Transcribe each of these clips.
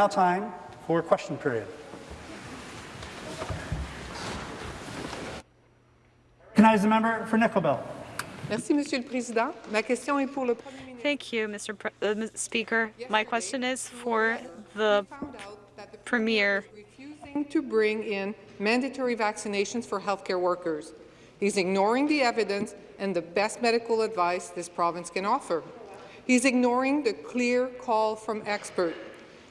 Now time for question period. Recognize the member for Nickel Merci, Monsieur le Président. Ma question est pour le Premier ministre. Thank you, Mr. Pre uh, Speaker. My question is for the Premier. refusing to bring in mandatory vaccinations for healthcare workers. He's ignoring the evidence and the best medical advice this province can offer. He's ignoring the clear call from experts.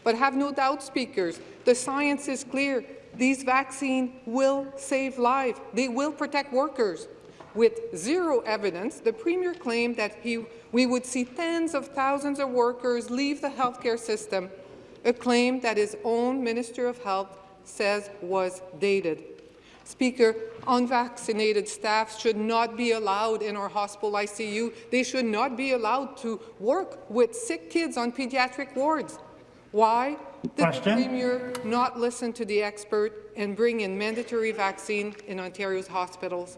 But have no doubt, speakers, the science is clear. These vaccines will save lives. They will protect workers. With zero evidence, the Premier claimed that he, we would see tens of thousands of workers leave the healthcare system, a claim that his own Minister of Health says was dated. Speaker, unvaccinated staff should not be allowed in our hospital ICU. They should not be allowed to work with sick kids on pediatric wards. Why did Question. the Premier not listen to the expert and bring in mandatory vaccine in Ontario's hospitals?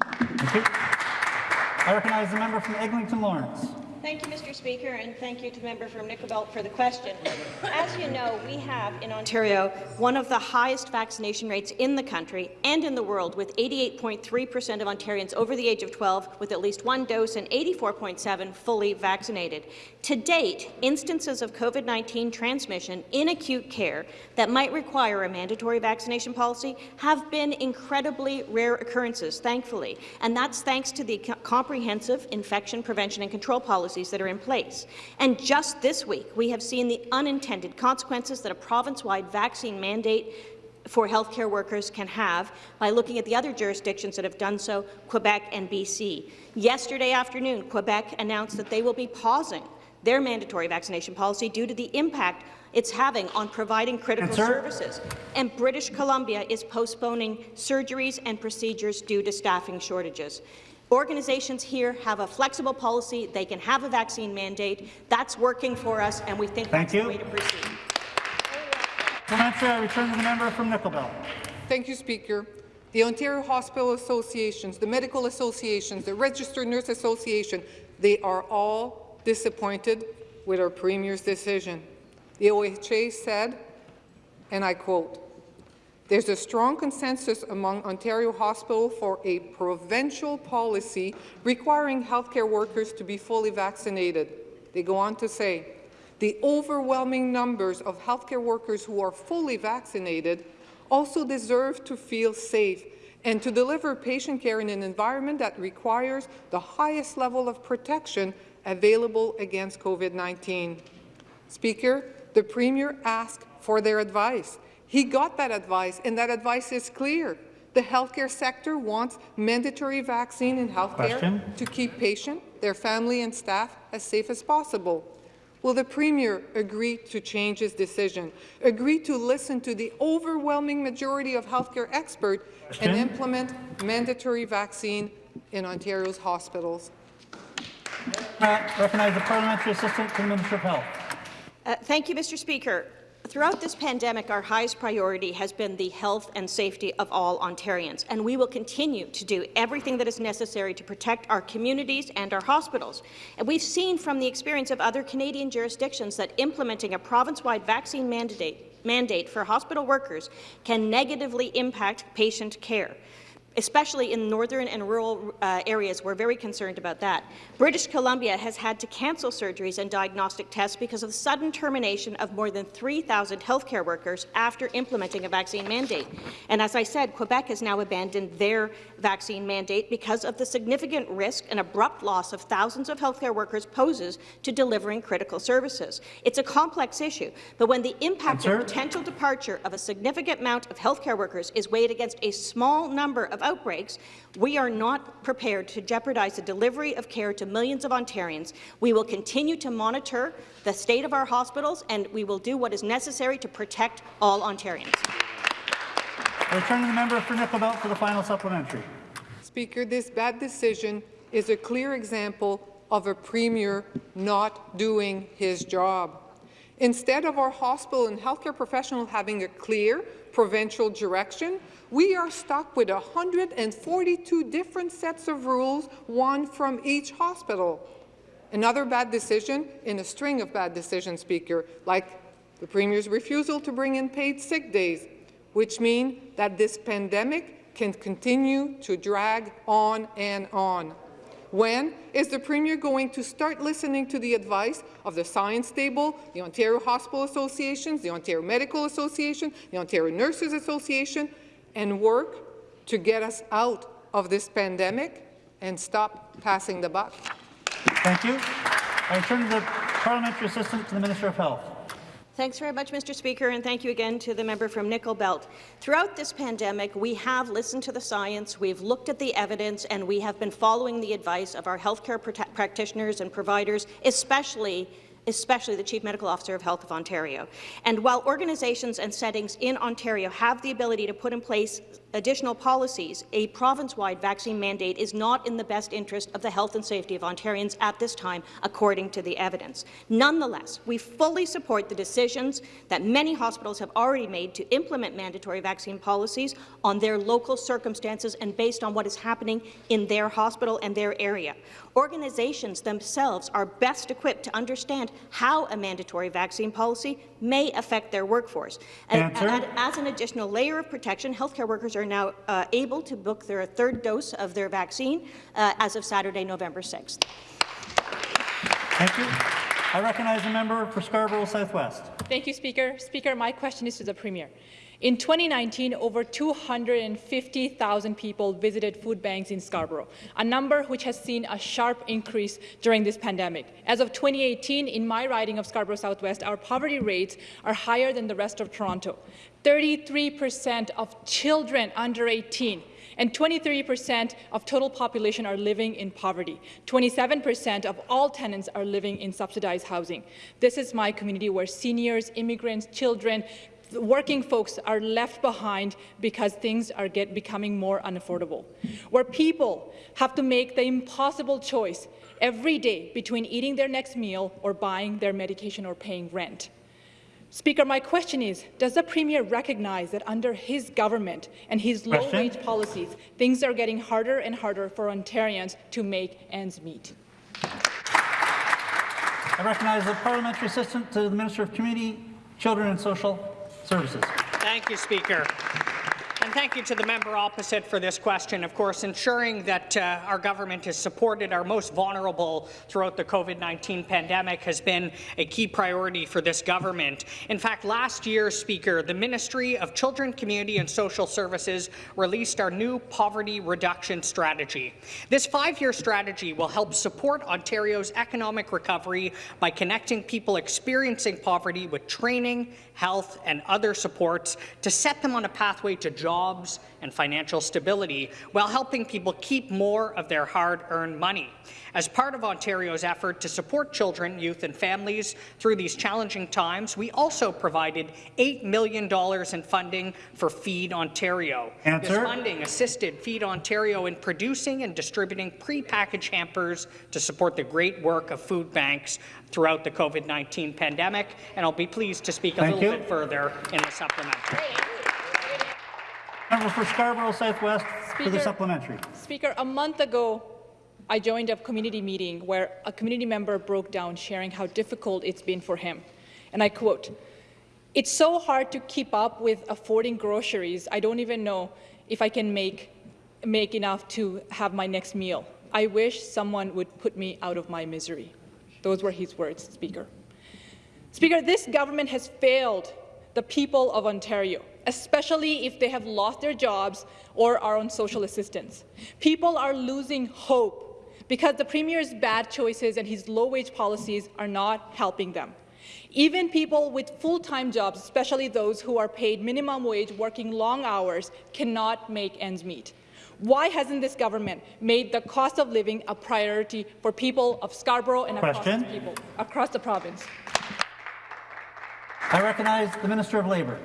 I recognize the member from Eglinton Lawrence. Thank you, Mr. Speaker, and thank you to the member from Nickelbelt for the question. As you know, we have in Ontario one of the highest vaccination rates in the country and in the world, with 88.3 per cent of Ontarians over the age of 12 with at least one dose and 84.7 fully vaccinated. To date, instances of COVID-19 transmission in acute care that might require a mandatory vaccination policy have been incredibly rare occurrences, thankfully, and that's thanks to the comprehensive infection prevention and control policies that are in place. And just this week, we have seen the unintended consequences that a province-wide vaccine mandate for healthcare workers can have by looking at the other jurisdictions that have done so, Quebec and BC. Yesterday afternoon, Quebec announced that they will be pausing their mandatory vaccination policy due to the impact it's having on providing critical services. And British Columbia is postponing surgeries and procedures due to staffing shortages. Organizations here have a flexible policy. They can have a vaccine mandate. That's working for us, and we think Thank that's you. the way to proceed. Supplementary, I return to the member from Nickel Thank you, Speaker. The Ontario Hospital Associations, the medical associations, the Registered Nurse Association, they are all disappointed with our Premier's decision. The OHA said, and I quote, there's a strong consensus among Ontario hospitals for a provincial policy requiring healthcare workers to be fully vaccinated. They go on to say, the overwhelming numbers of healthcare workers who are fully vaccinated also deserve to feel safe and to deliver patient care in an environment that requires the highest level of protection available against COVID-19. Speaker, the Premier asked for their advice. He got that advice, and that advice is clear. The healthcare sector wants mandatory vaccine in healthcare Question. to keep patient, their family and staff as safe as possible. Will the Premier agree to change his decision, agree to listen to the overwhelming majority of healthcare experts Question. and implement mandatory vaccine in Ontario's hospitals? Uh, recognize the parliamentary assistant to the Minister of Health. Uh, thank you, Mr. Speaker. Throughout this pandemic, our highest priority has been the health and safety of all Ontarians, and we will continue to do everything that is necessary to protect our communities and our hospitals. And we've seen from the experience of other Canadian jurisdictions that implementing a province-wide vaccine mandate, mandate for hospital workers can negatively impact patient care especially in northern and rural uh, areas. We're very concerned about that. British Columbia has had to cancel surgeries and diagnostic tests because of the sudden termination of more than 3,000 healthcare workers after implementing a vaccine mandate. And as I said, Quebec has now abandoned their vaccine mandate because of the significant risk and abrupt loss of thousands of healthcare workers poses to delivering critical services. It's a complex issue, but when the impact Answer. of potential departure of a significant amount of healthcare workers is weighed against a small number of outbreaks, we are not prepared to jeopardize the delivery of care to millions of Ontarians. We will continue to monitor the state of our hospitals, and we will do what is necessary to protect all Ontarians. I return to the member for Nickel for the final supplementary. Speaker, this bad decision is a clear example of a Premier not doing his job. Instead of our hospital and healthcare professionals having a clear provincial direction, we are stuck with 142 different sets of rules, one from each hospital. Another bad decision in a string of bad decisions, Speaker, like the Premier's refusal to bring in paid sick days, which mean that this pandemic can continue to drag on and on. When is the Premier going to start listening to the advice of the Science Table, the Ontario Hospital Associations, the Ontario Medical Association, the Ontario Nurses Association, and work to get us out of this pandemic and stop passing the buck? Thank you. I turn to the parliamentary assistant to the Minister of Health. Thanks very much, Mr. Speaker, and thank you again to the member from Nickel Belt. Throughout this pandemic, we have listened to the science, we've looked at the evidence, and we have been following the advice of our healthcare practitioners and providers, especially especially the Chief Medical Officer of Health of Ontario. And while organizations and settings in Ontario have the ability to put in place additional policies, a province-wide vaccine mandate is not in the best interest of the health and safety of Ontarians at this time, according to the evidence. Nonetheless, we fully support the decisions that many hospitals have already made to implement mandatory vaccine policies on their local circumstances and based on what is happening in their hospital and their area. Organizations themselves are best equipped to understand how a mandatory vaccine policy may affect their workforce. And, and as an additional layer of protection, healthcare workers are now uh, able to book their third dose of their vaccine uh, as of Saturday, November 6th. Thank you. I recognize the member for Scarborough Southwest. Thank you, Speaker. Speaker, my question is to the Premier. In 2019, over 250,000 people visited food banks in Scarborough, a number which has seen a sharp increase during this pandemic. As of 2018, in my riding of Scarborough Southwest, our poverty rates are higher than the rest of Toronto. 33% of children under 18 and 23% of total population are living in poverty. 27% of all tenants are living in subsidized housing. This is my community where seniors, immigrants, children, working folks are left behind because things are get, becoming more unaffordable, where people have to make the impossible choice every day between eating their next meal or buying their medication or paying rent. Speaker, my question is, does the Premier recognize that under his government and his low-wage policies, things are getting harder and harder for Ontarians to make ends meet? I recognize the parliamentary assistant to the Minister of Community, Children and Social Services. Thank you, Speaker. And thank you to the member opposite for this question. Of course, ensuring that uh, our government has supported our most vulnerable throughout the COVID-19 pandemic has been a key priority for this government. In fact, last year, Speaker, the Ministry of Children, Community and Social Services released our new poverty reduction strategy. This five-year strategy will help support Ontario's economic recovery by connecting people experiencing poverty with training, health and other supports to set them on a pathway to jobs and financial stability while helping people keep more of their hard-earned money. As part of Ontario's effort to support children, youth and families through these challenging times, we also provided $8 million in funding for Feed Ontario. Answer. This funding assisted Feed Ontario in producing and distributing pre-packaged hampers to support the great work of food banks throughout the COVID-19 pandemic, and I'll be pleased to speak a Thank little you. bit further in the supplementary. Member for Scarborough Southwest for the Speaker. supplementary. Speaker, a month ago, I joined a community meeting where a community member broke down sharing how difficult it's been for him. And I quote, It's so hard to keep up with affording groceries. I don't even know if I can make, make enough to have my next meal. I wish someone would put me out of my misery. Those were his words, Speaker. Speaker, this government has failed the people of Ontario, especially if they have lost their jobs or are on social assistance. People are losing hope because the Premier's bad choices and his low-wage policies are not helping them. Even people with full-time jobs, especially those who are paid minimum wage working long hours, cannot make ends meet. Why hasn't this government made the cost of living a priority for people of Scarborough and across, Question. people, across the province? I recognize the Minister of Labour.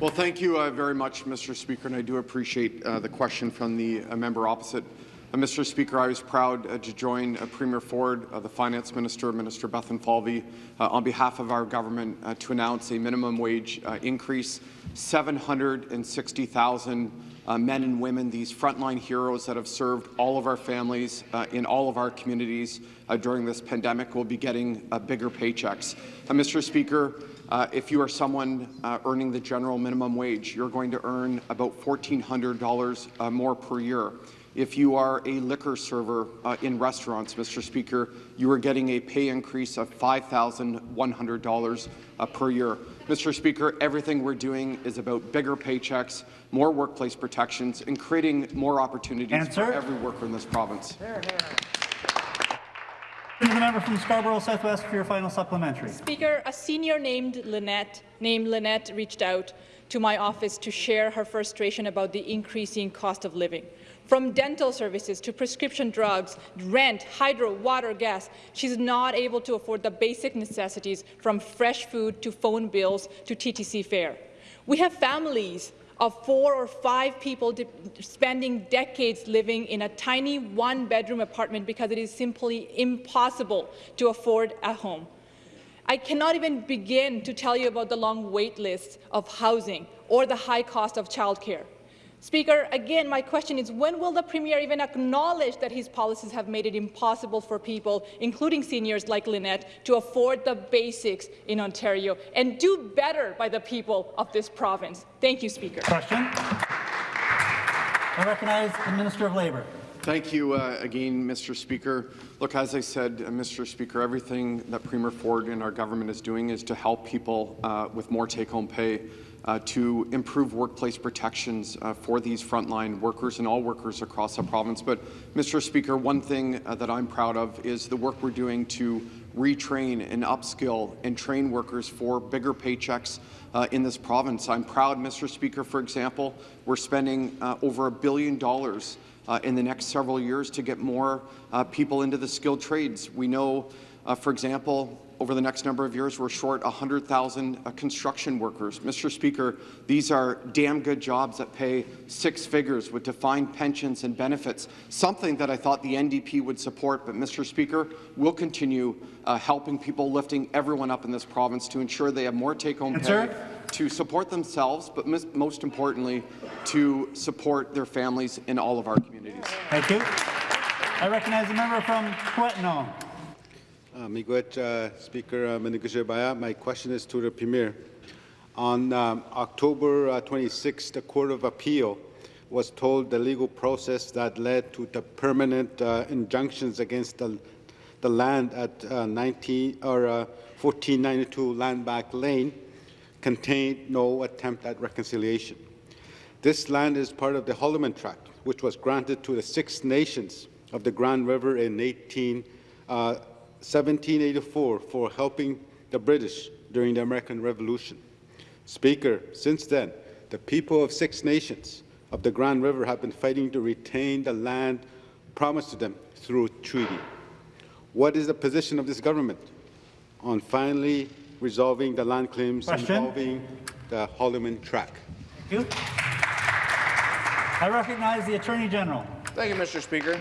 Well, thank you uh, very much, Mr. Speaker, and I do appreciate uh, the question from the uh, member opposite. Uh, Mr. Speaker, I was proud uh, to join uh, Premier Ford, uh, the Finance Minister, Minister Bethlenfalvy, uh, on behalf of our government uh, to announce a minimum wage uh, increase, 760,000 uh, men and women, these frontline heroes that have served all of our families uh, in all of our communities uh, during this pandemic will be getting uh, bigger paychecks. Uh, Mr. Speaker, uh, if you are someone earning the general minimum wage, you're going to earn about $1,400 uh, more per year. If you are a liquor server in restaurants, Mr. Speaker, you are getting a pay increase of $5,100 uh, per year. Mr. Speaker, everything we're doing is about bigger paychecks, more workplace protections, and creating more opportunities Answer. for every worker in this province. To the member from Scarborough Southwest for your final supplementary. Speaker, a senior named Lynette, named Lynette reached out to my office to share her frustration about the increasing cost of living. From dental services to prescription drugs, rent, hydro, water, gas, she's not able to afford the basic necessities from fresh food to phone bills to TTC fare. We have families of four or five people spending decades living in a tiny one-bedroom apartment because it is simply impossible to afford a home. I cannot even begin to tell you about the long wait lists of housing or the high cost of childcare. Speaker, again, my question is, when will the Premier even acknowledge that his policies have made it impossible for people, including seniors like Lynette, to afford the basics in Ontario and do better by the people of this province? Thank you, Speaker. Question. I recognize the Minister of Labour. Thank you uh, again, Mr. Speaker. Look, as I said, uh, Mr. Speaker, everything that Premier Ford and our government is doing is to help people uh, with more take-home pay, uh, to improve workplace protections uh, for these frontline workers and all workers across the province. But, Mr. Speaker, one thing uh, that I'm proud of is the work we're doing to retrain and upskill and train workers for bigger paychecks uh, in this province. I'm proud, Mr. Speaker, for example, we're spending uh, over a billion dollars uh, in the next several years to get more people into the skilled trades. We know, for example, over the next number of years, we're short 100,000 uh, construction workers. Mr. Speaker, these are damn good jobs that pay six figures with defined pensions and benefits, something that I thought the NDP would support. But, Mr. Speaker, we'll continue uh, helping people, lifting everyone up in this province to ensure they have more take-home pay, to support themselves, but most importantly, to support their families in all of our communities. Thank you. I recognize the member from Kiiwetinoong. Uh, Miigwech, uh, Speaker uh. My question is to the Premier. On um, October uh, 26, the Court of Appeal was told the legal process that led to the permanent uh, injunctions against the, the land at uh, 19 or uh, 1492 Landback Lane contained no attempt at reconciliation. This land is part of the Haldimand Tract, which was granted to the Six Nations of the Grand River in 18, uh, 1784 for helping the British during the American Revolution. Speaker, since then, the people of Six Nations of the Grand River have been fighting to retain the land promised to them through treaty. What is the position of this government on finally resolving the land claims Question. involving the Haldimand Tract? Thank you. I recognize the Attorney General. Thank you, Mr. Speaker.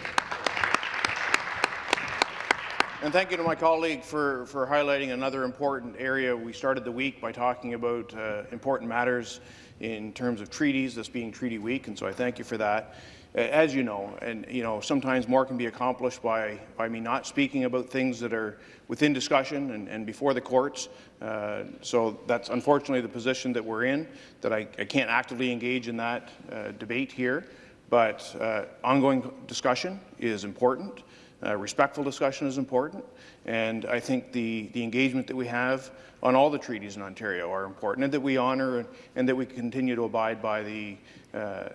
And thank you to my colleague for, for highlighting another important area. We started the week by talking about uh, important matters in terms of treaties, this being Treaty Week, and so I thank you for that. As you know, and you know, sometimes more can be accomplished by, by me not speaking about things that are within discussion and, and before the courts. Uh, so that's unfortunately the position that we're in, that I, I can't actively engage in that uh, debate here. But uh, ongoing discussion is important. Uh, respectful discussion is important, and I think the, the engagement that we have on all the treaties in Ontario are important, and that we honour and, and that we continue to abide by the, uh,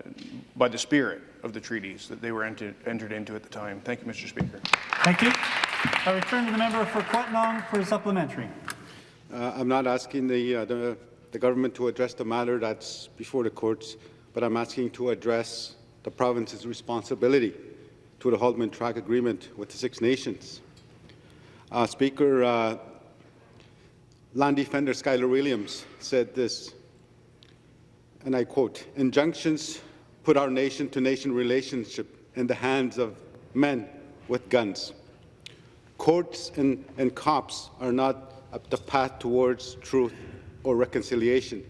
by the spirit of the treaties that they were entered, entered into at the time. Thank you, Mr. Speaker. Thank you. I return to the member for Kiiwetinoong for a supplementary. Uh, I'm not asking the, uh, the, the government to address the matter that's before the courts, but I'm asking to address the province's responsibility to the Haldimand Tract Agreement with the Six Nations. Uh, Speaker, uh, land defender Skyler Williams said this, and I quote, injunctions put our nation-to-nation relationship in the hands of men with guns. Courts and, and cops are not the path towards truth or reconciliation.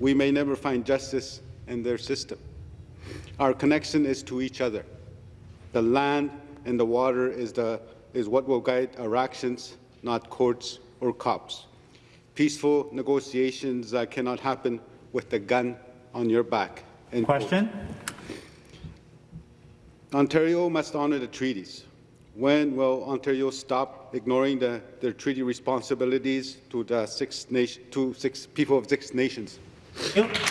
We may never find justice in their system. Our connection is to each other. The land and the water is, the, is what will guide our actions, not courts or cops. Peaceful negotiations uh, cannot happen with the gun on your back. End. Question? Ontario must honour the treaties. When will Ontario stop ignoring the, their treaty responsibilities to the six, nation, to six people of six nations? Thank you.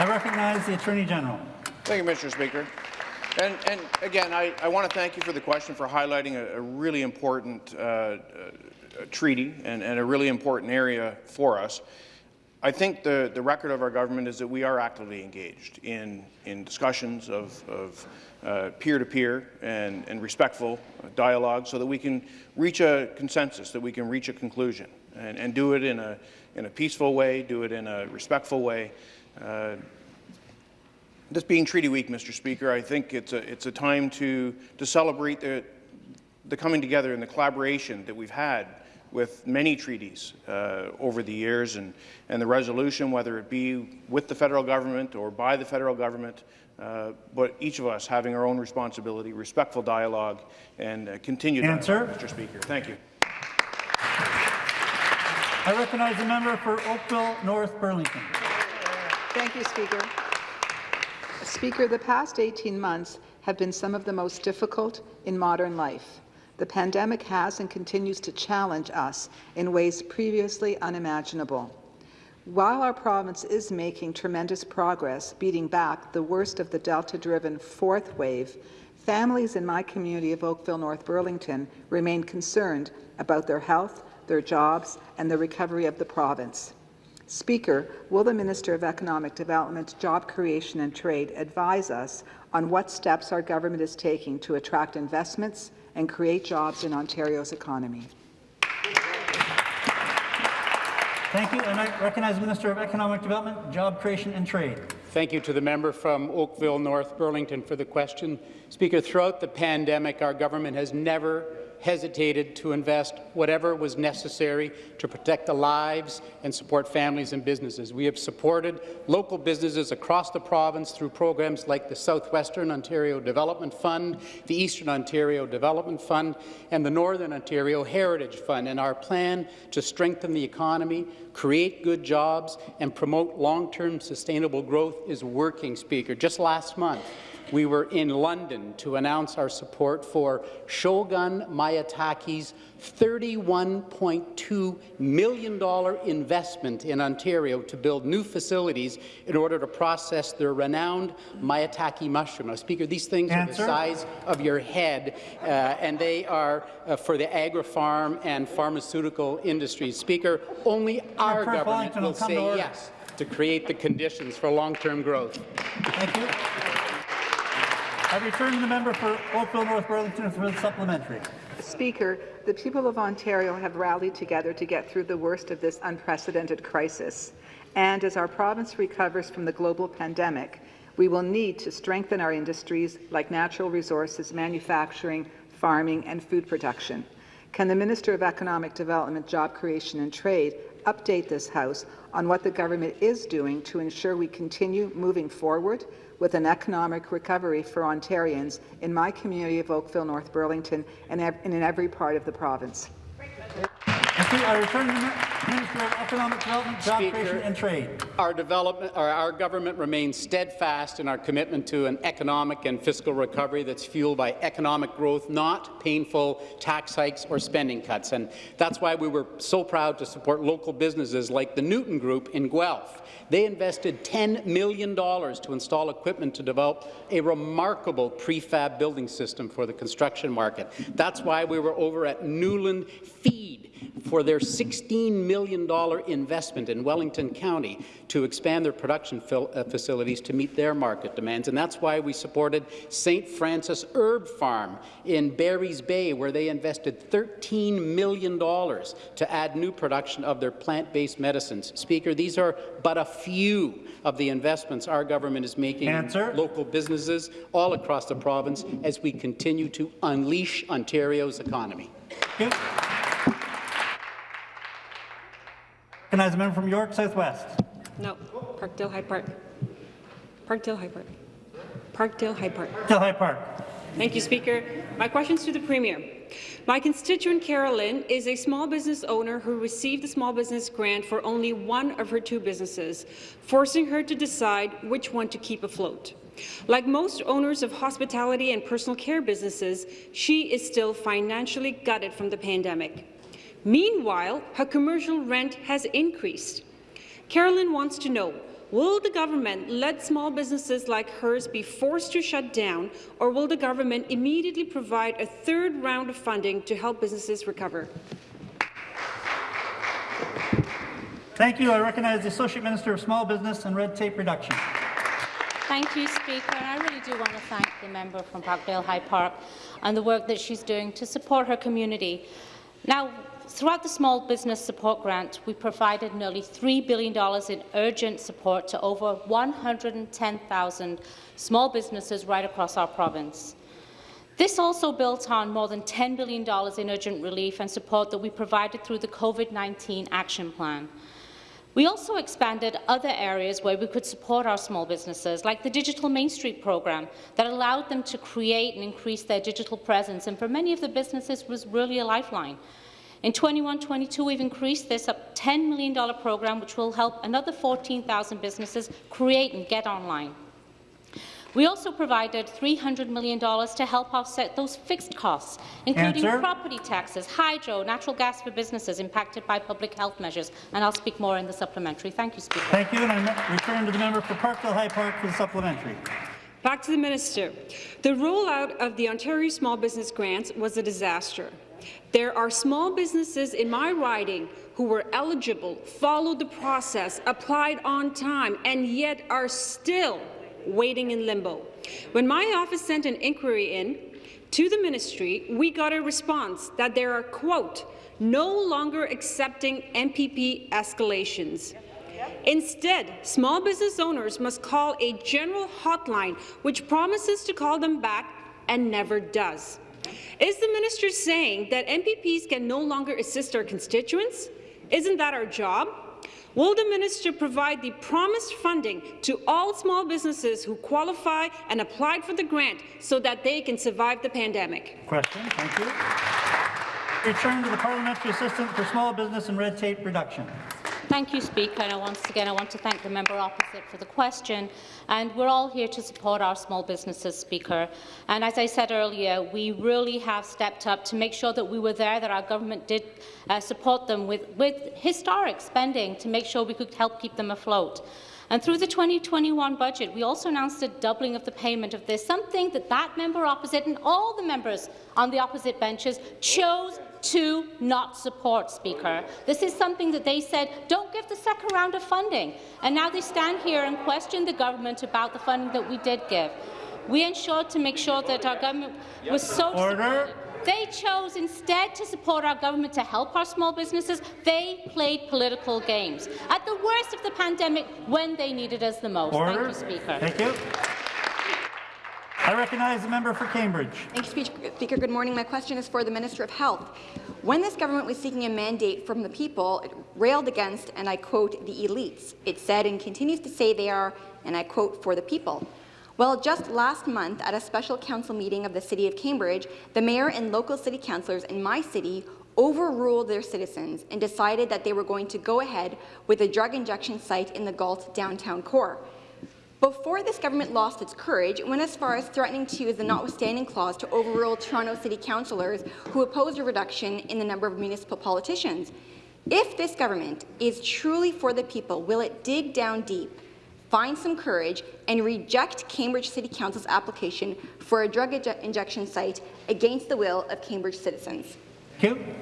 I recognize the Attorney General. Thank you, Mr. Speaker. And, and again, I, I want to thank you for the question for highlighting a, a really important uh, uh, treaty and, and a really important area for us. I think the, the record of our government is that we are actively engaged in, in discussions of, of uh, peer-to-peer and, and respectful dialogue so that we can reach a consensus, that we can reach a conclusion, and, and do it in a, in a peaceful way, do it in a respectful way. Uh, this being Treaty Week, Mr. Speaker, I think it's a, it's a time to, to celebrate the, the coming together and the collaboration that we've had with many treaties uh, over the years and, and the resolution, whether it be with the federal government or by the federal government, uh, but each of us having our own responsibility, respectful dialogue, and uh, continued Answer. dialogue, Mr. Speaker. Thank you. I recognize the member for Oakville North Burlington. Thank you, Speaker. Speaker, the past 18 months have been some of the most difficult in modern life. The pandemic has and continues to challenge us in ways previously unimaginable. While our province is making tremendous progress beating back the worst of the Delta-driven fourth wave, families in my community of Oakville North Burlington remain concerned about their health, their jobs, and the recovery of the province. Speaker, will the Minister of Economic Development, Job Creation and Trade advise us on what steps our government is taking to attract investments and create jobs in Ontario's economy? Thank you, and I recognize the Minister of Economic Development, Job Creation and Trade. Thank you to the member from Oakville, North Burlington for the question. Speaker, throughout the pandemic, our government has never hesitated to invest whatever was necessary to protect the lives and support families and businesses. We have supported local businesses across the province through programs like the Southwestern Ontario Development Fund, the Eastern Ontario Development Fund, and the Northern Ontario Heritage Fund. And our plan to strengthen the economy, create good jobs, and promote long-term sustainable growth is working, Speaker. Just last month, we were in London to announce our support for Shogun Maitake's $31.2 million investment in Ontario to build new facilities in order to process their renowned Maitake mushroom. Now, Speaker, these things Answer. are the size of your head, uh, and they are uh, for the agri-farm and pharmaceutical industries. Speaker, only our First government will say yes to create the conditions for long-term growth. Thank you. I return to the member for Oakville North Burlington for the supplementary. Speaker, the people of Ontario have rallied together to get through the worst of this unprecedented crisis. And as our province recovers from the global pandemic, we will need to strengthen our industries like natural resources, manufacturing, farming, and food production. Can the Minister of Economic Development, Job Creation and Trade update this House on what the government is doing to ensure we continue moving forward with an economic recovery for Ontarians in my community of Oakville, North Burlington, and in every part of the province? You. I return to the Minister of Economic Development, Job Speaker. Creation and Trade. Our development, our government remains steadfast in our commitment to an economic and fiscal recovery that's fueled by economic growth, not painful tax hikes or spending cuts. And that's why we were so proud to support local businesses like the Newton Group in Guelph. They invested $10 million to install equipment to develop a remarkable prefab building system for the construction market. That's why we were over at Newland Feed for their $16 million investment in Wellington County to expand their production uh, facilities to meet their market demands. And that's why we supported St. Francis Herb Farm in Barry's Bay, where they invested $13 million to add new production of their plant-based medicines. Speaker, these are but a few of the investments our government is making Answer. in local businesses all across the province as we continue to unleash Ontario's economy. Thank Recognize the member from York Southwest. No, Parkdale High Park. Parkdale High Park. Parkdale High Park. Till High Park. Thank you, Speaker. My question is to the Premier. My constituent Carolyn is a small business owner who received a small business grant for only one of her two businesses, forcing her to decide which one to keep afloat. Like most owners of hospitality and personal care businesses, she is still financially gutted from the pandemic. Meanwhile, her commercial rent has increased. Carolyn wants to know, will the government let small businesses like hers be forced to shut down, or will the government immediately provide a third round of funding to help businesses recover? Thank you. I recognize the Associate Minister of Small Business and Red Tape Reduction. Thank you, Speaker. And I really do want to thank the member from Parkdale High Park and the work that she's doing to support her community. Now, throughout the Small Business Support Grant, we provided nearly $3 billion in urgent support to over 110,000 small businesses right across our province. This also built on more than $10 billion in urgent relief and support that we provided through the COVID-19 Action Plan. We also expanded other areas where we could support our small businesses, like the Digital Main Street program, that allowed them to create and increase their digital presence, and for many of the businesses was really a lifeline. In 21-22, we've increased this up $10 million program, which will help another 14,000 businesses create and get online. We also provided $300 million to help offset those fixed costs, including Answer. property taxes, hydro, natural gas for businesses impacted by public health measures, and I'll speak more in the supplementary. Thank you, Speaker. Thank you, and I return to the member for Parkdale High Park for the supplementary. Back to the minister. The rollout of the Ontario Small Business Grants was a disaster. There are small businesses in my riding who were eligible, followed the process, applied on time, and yet are still waiting in limbo. When my office sent an inquiry in to the ministry, we got a response that there are, quote, no longer accepting MPP escalations. Instead, small business owners must call a general hotline which promises to call them back and never does. Is the minister saying that MPPs can no longer assist our constituents? Isn't that our job? Will the minister provide the promised funding to all small businesses who qualify and applied for the grant so that they can survive the pandemic? Question. Thank you. Return to the Parliamentary Assistant for Small Business and Red Tape Reduction. Thank you, Speaker. And once again, I want to thank the member opposite for the question. And we're all here to support our small businesses, Speaker. And as I said earlier, we really have stepped up to make sure that we were there, that our government did uh, support them with, with historic spending to make sure we could help keep them afloat. And through the 2021 budget, we also announced a doubling of the payment of this, something that that member opposite and all the members on the opposite benches chose to not support, Speaker. This is something that they said, don't give the second round of funding. And now they stand here and question the government about the funding that we did give. We ensured to make sure that our government was so Order. They chose instead to support our government to help our small businesses. They played political games at the worst of the pandemic when they needed us the most. Order. Thank you, Speaker. Thank you. I recognize the member for Cambridge. Thank you, Speaker. Good morning. My question is for the Minister of Health. When this government was seeking a mandate from the people, it railed against, and I quote, the elites. It said and continues to say they are, and I quote, for the people. Well, just last month, at a special council meeting of the City of Cambridge, the mayor and local city councillors in my city overruled their citizens and decided that they were going to go ahead with a drug injection site in the Galt downtown core. Before this government lost its courage, it went as far as threatening to use the notwithstanding clause to overrule Toronto City councillors who opposed a reduction in the number of municipal politicians. If this government is truly for the people, will it dig down deep, find some courage, and reject Cambridge City Council's application for a drug injection site against the will of Cambridge citizens? Thank you.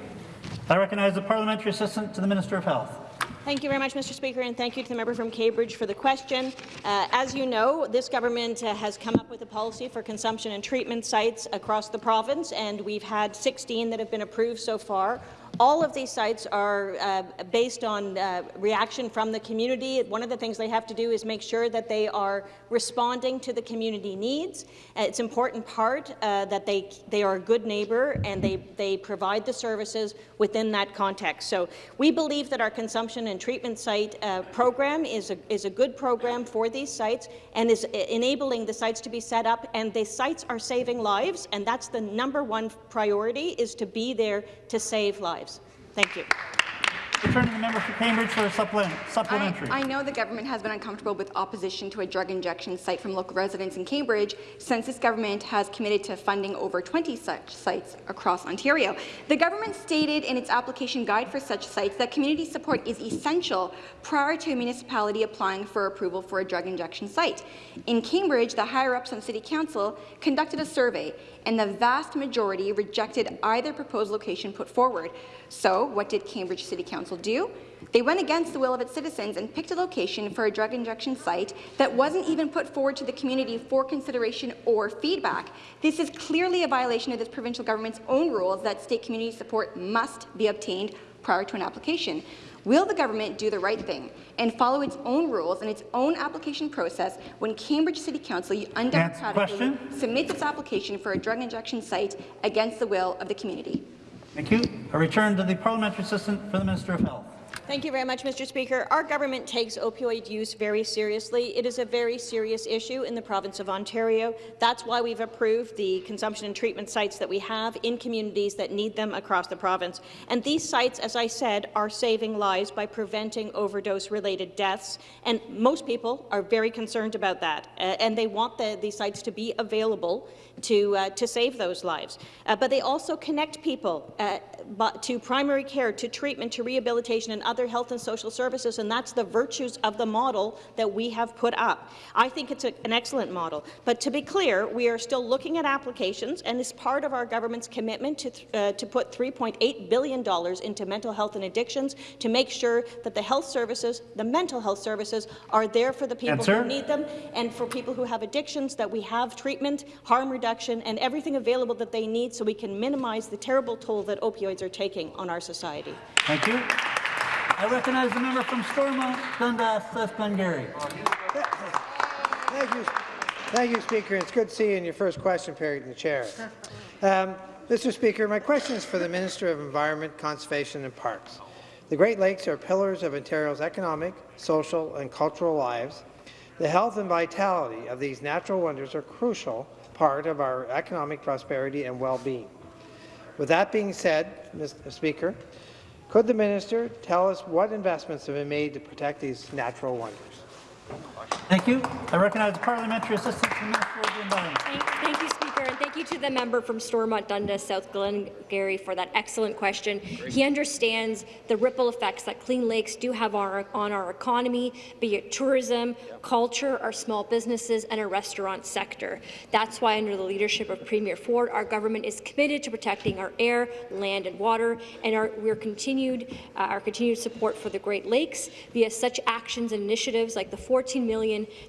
I recognize the Parliamentary Assistant to the Minister of Health. Thank you very much, Mr. Speaker, and thank you to the member from Cambridge for the question. Uh, as you know, this government uh, has come up with a policy for consumption and treatment sites across the province, and we've had 16 that have been approved so far. All of these sites are uh, based on uh, reaction from the community. One of the things they have to do is make sure that they are responding to the community needs. Uh, it's important part uh, that they they are a good neighbour and they they provide the services within that context. So we believe that our consumption and treatment site uh, program is a is a good program for these sites and is enabling the sites to be set up. And the sites are saving lives, and that's the number one priority is to be there to save lives. Thank you. Returning the member for Cambridge for a supplement, supplementary. I, I know the government has been uncomfortable with opposition to a drug injection site from local residents in Cambridge since this government has committed to funding over 20 such sites across Ontario. The government stated in its application guide for such sites that community support is essential prior to a municipality applying for approval for a drug injection site. In Cambridge, the higher-ups on City Council conducted a survey and the vast majority rejected either proposed location put forward. So what did Cambridge City Council do? They went against the will of its citizens and picked a location for a drug injection site that wasn't even put forward to the community for consideration or feedback. This is clearly a violation of this provincial government's own rules that state community support must be obtained prior to an application. Will the government do the right thing and follow its own rules and its own application process when Cambridge City Council undemocratically submits its application for a drug injection site against the will of the community? Thank you. A return to the parliamentary assistant for the Minister of Health. Thank you very much, Mr. Speaker. Our government takes opioid use very seriously. It is a very serious issue in the province of Ontario. That's why we've approved the consumption and treatment sites that we have in communities that need them across the province. And these sites, as I said, are saving lives by preventing overdose-related deaths. And most people are very concerned about that, uh, and they want the, these sites to be available to, uh, to save those lives. Uh, but they also connect people uh, to primary care, to treatment, to rehabilitation and other health and social services, and that's the virtues of the model that we have put up. I think it's a, an excellent model. But to be clear, we are still looking at applications, and as part of our government's commitment to, uh, to put $3.8 billion into mental health and addictions to make sure that the health services, the mental health services, are there for the people Answer. who need them, and for people who have addictions, that we have treatment, harm reduction, reduction and everything available that they need so we can minimize the terrible toll that opioids are taking on our society. Thank you. I recognize the member from Stormont, Dundas, South Glengarry. Thank you. Thank you, Speaker. It's good to see you in your first question period in the chair. Um, Mr. Speaker, my question is for the Minister of Environment, Conservation and Parks. The Great Lakes are pillars of Ontario's economic, social and cultural lives. The health and vitality of these natural wonders are crucial part of our economic prosperity and well-being. With that being said, Mr. Uh, Speaker, could the minister tell us what investments have been made to protect these natural wonders? Thank you. I recognize the parliamentary assistant to the Minister of the Environment. Thank, thank you, Speaker, and thank you to the member from Stormont Dundas, South Glengarry, for that excellent question. He understands the ripple effects that clean lakes do have on our, on our economy, be it tourism, culture, our small businesses, and our restaurant sector. That's why, under the leadership of Premier Ford, our government is committed to protecting our air, land, and water, and our, we're continued, uh, our continued support for the Great Lakes via such actions and initiatives like the 14 million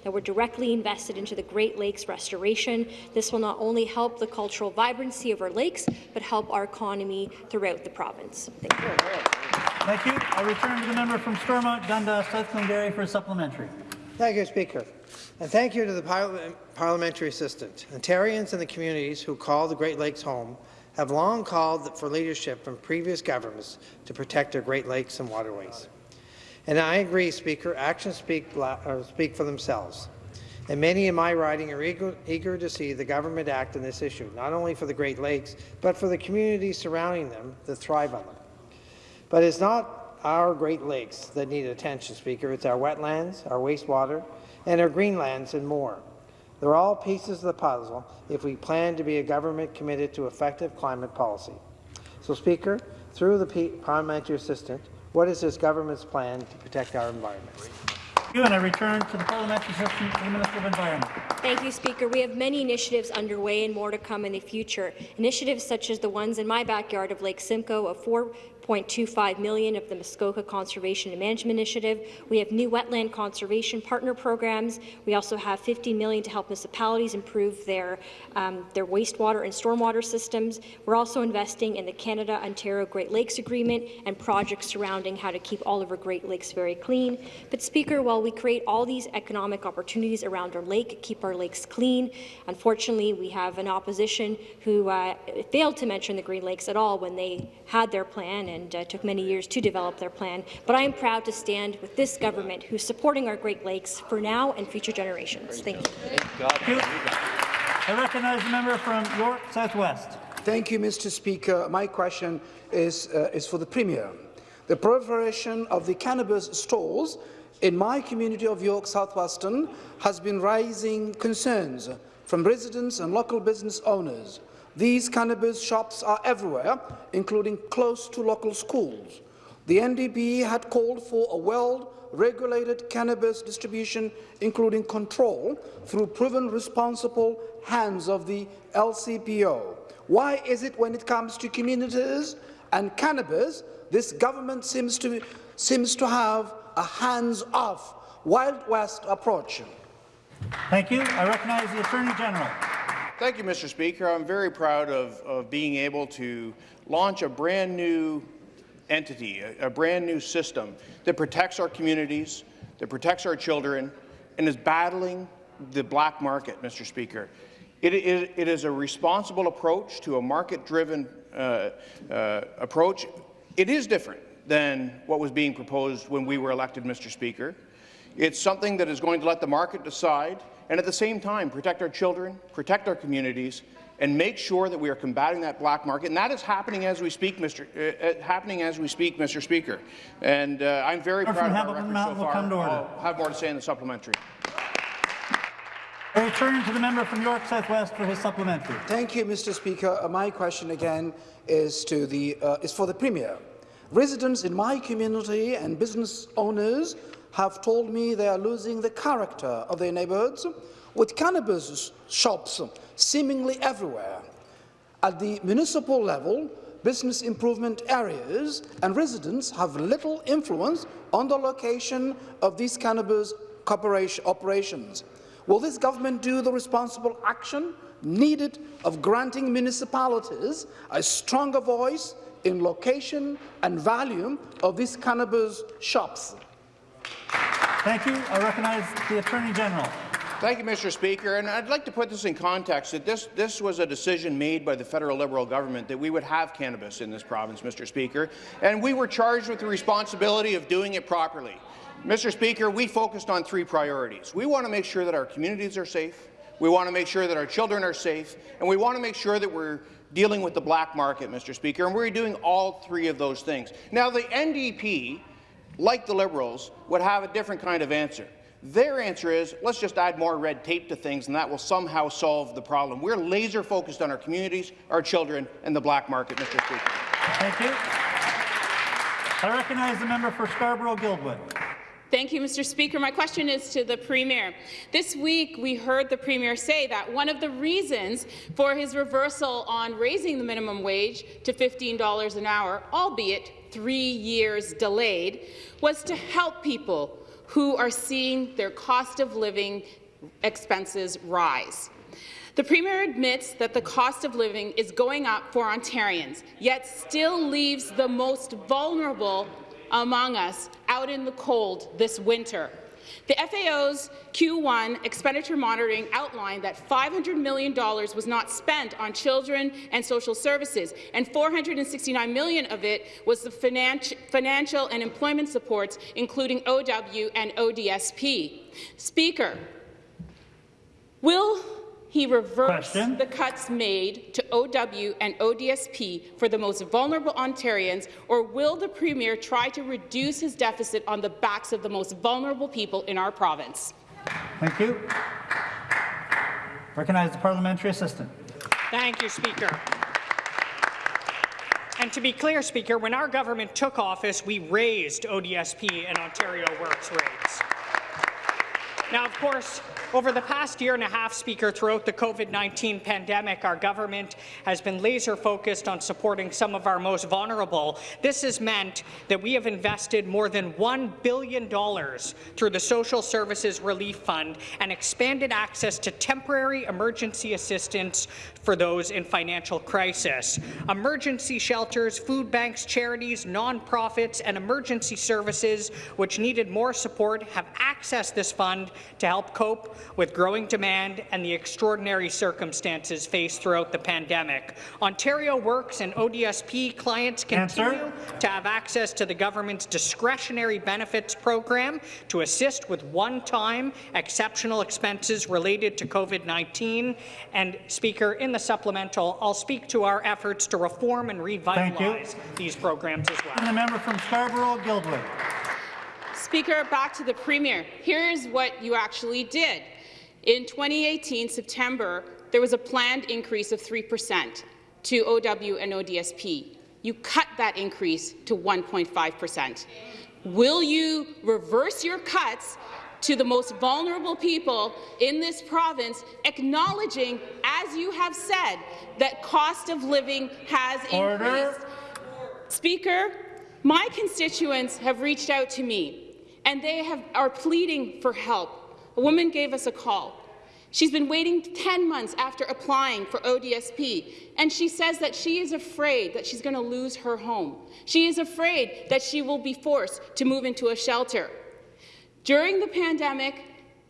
that were directly invested into the Great Lakes restoration. This will not only help the cultural vibrancy of our lakes, but help our economy throughout the province. Thank you. Thank you. I return to the member from Stormont, Dundas, South Glengarry for a supplementary. Thank you, Speaker. And thank you to the parliament, parliamentary assistant. Ontarians and the communities who call the Great Lakes home have long called for leadership from previous governments to protect our Great Lakes and waterways. And I agree, Speaker, actions speak, uh, speak for themselves. And many in my riding are eager, eager to see the government act on this issue, not only for the Great Lakes, but for the communities surrounding them that thrive on them. But it's not our Great Lakes that need attention, Speaker. It's our wetlands, our wastewater, and our greenlands and more. They're all pieces of the puzzle if we plan to be a government committed to effective climate policy. So, Speaker, through the parliamentary assistant, what is this government's plan to protect our environment? Thank you, and I return to the parliamentary assistant to the Minister of Environment. Thank you, Speaker. We have many initiatives underway and more to come in the future. Initiatives such as the ones in my backyard of Lake Simcoe, a 4.25 million of the Muskoka Conservation and Management Initiative. We have new wetland conservation partner programs. We also have 50 million to help municipalities improve their um, their wastewater and stormwater systems. We're also investing in the Canada-Ontario Great Lakes Agreement and projects surrounding how to keep all of our Great Lakes very clean. But Speaker, while we create all these economic opportunities around our lake, keep our lakes clean, unfortunately we have an opposition who uh, failed to mention the Green Lakes at all when they had their plan and uh, took many years to develop their plan. But I am proud to stand with this government who's supporting our Great Lakes for now and future generations. Thank you. Thank you. I recognize the member from York Southwest. Thank you, Mr. Speaker. My question is, uh, is for the Premier. The proliferation of the cannabis stores in my community of York Southwestern has been raising concerns from residents and local business owners. These cannabis shops are everywhere, including close to local schools. The NDP had called for a well-regulated cannabis distribution, including control, through proven responsible hands of the LCBO. Why is it when it comes to communities and cannabis, this government seems to, seems to have a hands-off, Wild West approach? Thank you. I recognize the Attorney General. Thank you, Mr. Speaker. I'm very proud of, of being able to launch a brand new entity, a, a brand new system that protects our communities, that protects our children, and is battling the black market, Mr. Speaker. It, it, it is a responsible approach to a market-driven uh, uh, approach. It is different than what was being proposed when we were elected, Mr. Speaker. It's something that is going to let the market decide and at the same time protect our children, protect our communities, and make sure that we are combating that black market. And that is happening as we speak, Mr. Uh, uh, happening as we speak, Mr. Speaker. And uh, I'm very Member proud of our record so Mountain will far. come to order. I'll have more to say in the supplementary. I return to the member from York Southwest for his supplementary. Thank you, Mr. Speaker. Uh, my question again is to the uh, is for the Premier. Residents in my community and business owners have told me they are losing the character of their neighbourhoods, with cannabis shops seemingly everywhere. At the municipal level, business improvement areas and residents have little influence on the location of these cannabis operations. Will this government do the responsible action needed of granting municipalities a stronger voice in location and value of these cannabis shops? Thank you. I recognize the Attorney General. Thank you, Mr. Speaker. And I'd like to put this in context that this, this was a decision made by the federal Liberal government that we would have cannabis in this province, Mr. Speaker, and we were charged with the responsibility of doing it properly. Mr. Speaker, we focused on three priorities. We want to make sure that our communities are safe, we want to make sure that our children are safe, and we want to make sure that we're dealing with the black market, Mr. Speaker, and we're doing all three of those things. Now, the NDP, like the Liberals, would have a different kind of answer. Their answer is, let's just add more red tape to things, and that will somehow solve the problem. We're laser focused on our communities, our children, and the black market, Mr. Speaker. Thank you. I recognize the member for Scarborough-Guildwood. Thank you, Mr. Speaker. My question is to the Premier. This week, we heard the Premier say that one of the reasons for his reversal on raising the minimum wage to $15 an hour, albeit three years delayed, was to help people who are seeing their cost of living expenses rise. The Premier admits that the cost of living is going up for Ontarians, yet still leaves the most vulnerable among us out in the cold this winter. The FAO's Q1 expenditure monitoring outlined that $500 million was not spent on children and social services, and 469 million of it was the financi financial and employment supports, including OW and ODSP. Speaker, will he reversed Question. the cuts made to OW and ODSP for the most vulnerable Ontarians, or will the Premier try to reduce his deficit on the backs of the most vulnerable people in our province? Thank you. Recognize the parliamentary assistant. Thank you, Speaker. And to be clear, Speaker, when our government took office, we raised ODSP and Ontario Works rates. Now, of course, Over the past year and a half, Speaker, throughout the COVID-19 pandemic, our government has been laser-focused on supporting some of our most vulnerable. This has meant that we have invested more than $1 billion through the Social Services Relief Fund and expanded access to temporary emergency assistance for those in financial crisis. Emergency shelters, food banks, charities, nonprofits, and emergency services which needed more support have accessed this fund to help cope with growing demand and the extraordinary circumstances faced throughout the pandemic. Ontario Works and ODSP clients continue Answer. to have access to the government's discretionary benefits program to assist with one-time exceptional expenses related to COVID-19. And, Speaker, in the supplemental, I'll speak to our efforts to reform and revitalize these programs as well. And the member from Scarborough-Guildwood. Speaker, back to the Premier. Here's what you actually did. In 2018, September, there was a planned increase of 3 percent to OW and ODSP. You cut that increase to 1.5 percent. Will you reverse your cuts to the most vulnerable people in this province, acknowledging, as you have said, that cost of living has Order. increased? Speaker, my constituents have reached out to me, and they have, are pleading for help. A woman gave us a call. She's been waiting 10 months after applying for ODSP, and she says that she is afraid that she's going to lose her home. She is afraid that she will be forced to move into a shelter. During the pandemic,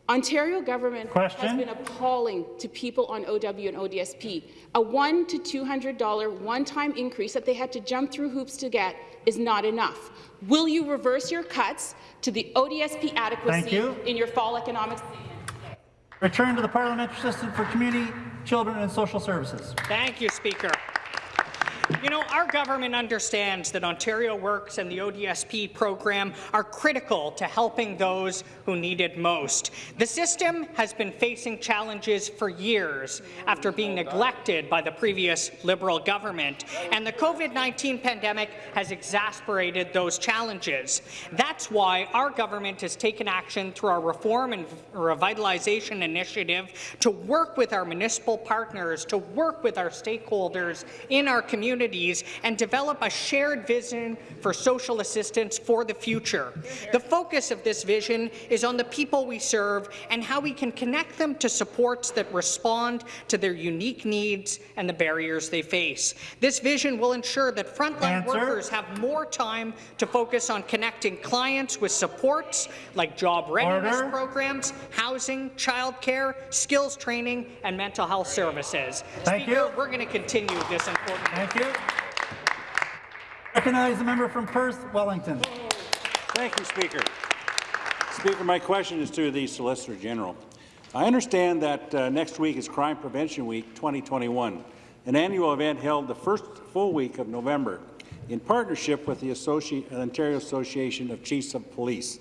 Ontario government Question. has been appalling to people on OW and ODSP. A one to $200 one-time increase that they had to jump through hoops to get is not enough. Will you reverse your cuts to the ODSP adequacy you. in your fall economic statement? Return to the Parliamentary Assistant for Community, Children and Social Services. Thank you, Speaker. You know, our government understands that Ontario Works and the ODSP program are critical to helping those who need it most. The system has been facing challenges for years after being neglected by the previous Liberal government, and the COVID-19 pandemic has exasperated those challenges. That's why our government has taken action through our Reform and Revitalization Initiative to work with our municipal partners, to work with our stakeholders in our communities and develop a shared vision for social assistance for the future. The focus of this vision is on the people we serve and how we can connect them to supports that respond to their unique needs and the barriers they face. This vision will ensure that frontline Answer. workers have more time to focus on connecting clients with supports like job readiness Order. programs, housing, childcare, skills training, and mental health services. Thank Speaker, you. we're going to continue this important Thank you. Recognize the member from Perth, Wellington. Thank you, Speaker. Speaker, my question is to the Solicitor General. I understand that uh, next week is Crime Prevention Week 2021, an annual event held the first full week of November in partnership with the Associ Ontario Association of Chiefs of Police.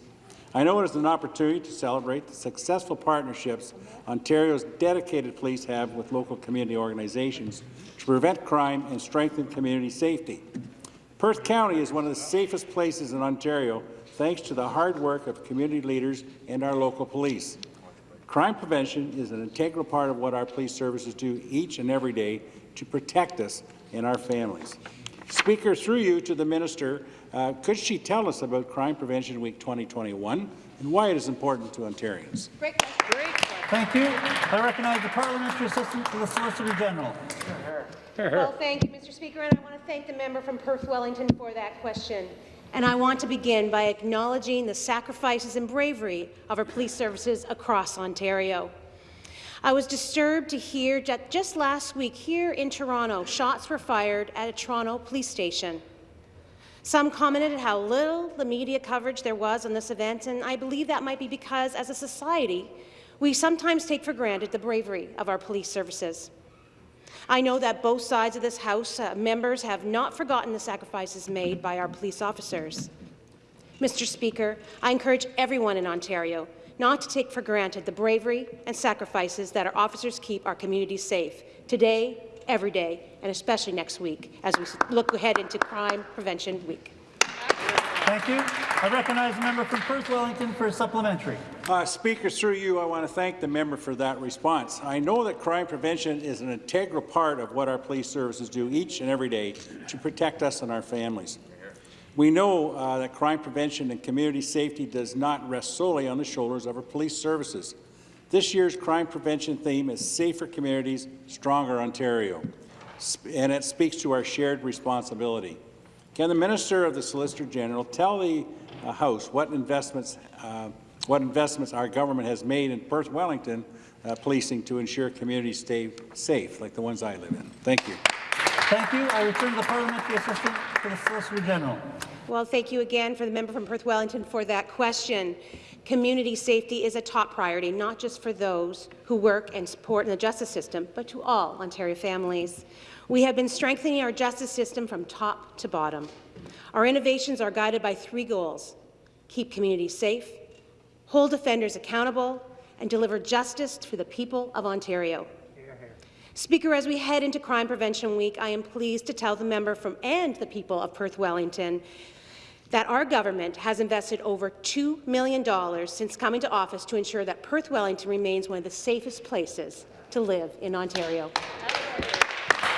I know it is an opportunity to celebrate the successful partnerships Ontario's dedicated police have with local community organizations to prevent crime and strengthen community safety. Perth County is one of the safest places in Ontario thanks to the hard work of community leaders and our local police. Crime prevention is an integral part of what our police services do each and every day to protect us and our families. Speaker, through you to the minister, uh, could she tell us about Crime Prevention Week 2021 and why it is important to Ontarians? Thank you. I recognize the Parliamentary Assistant to the Solicitor General. Well, thank you, Mr. Speaker, and I want to thank the member from Perth Wellington for that question. And I want to begin by acknowledging the sacrifices and bravery of our police services across Ontario. I was disturbed to hear that just last week here in Toronto, shots were fired at a Toronto police station. Some commented how little the media coverage there was on this event, and I believe that might be because, as a society, we sometimes take for granted the bravery of our police services. I know that both sides of this House uh, members have not forgotten the sacrifices made by our police officers. Mr. Speaker, I encourage everyone in Ontario not to take for granted the bravery and sacrifices that our officers keep our communities safe today, every day, and especially next week as we look ahead into Crime Prevention Week. Thank you. I recognize the member from Perth Wellington for a supplementary. Uh, Speaker, through you, I want to thank the member for that response. I know that crime prevention is an integral part of what our police services do each and every day to protect us and our families. We know uh, that crime prevention and community safety does not rest solely on the shoulders of our police services. This year's crime prevention theme is Safer Communities, Stronger Ontario, and it speaks to our shared responsibility. Can the Minister of the Solicitor General tell the uh, House what investments, uh, what investments our government has made in Perth Wellington uh, policing to ensure communities stay safe, like the ones I live in? Thank you. Thank you. I return to the parliamentary assistant to the Solicitor General. Well, thank you again for the member from Perth Wellington for that question. Community safety is a top priority, not just for those who work and support in the justice system, but to all Ontario families. We have been strengthening our justice system from top to bottom. Our innovations are guided by three goals. Keep communities safe, hold offenders accountable, and deliver justice for the people of Ontario. Speaker, as we head into Crime Prevention Week, I am pleased to tell the member from and the people of Perth Wellington that our government has invested over $2 million since coming to office to ensure that Perth Wellington remains one of the safest places to live in Ontario.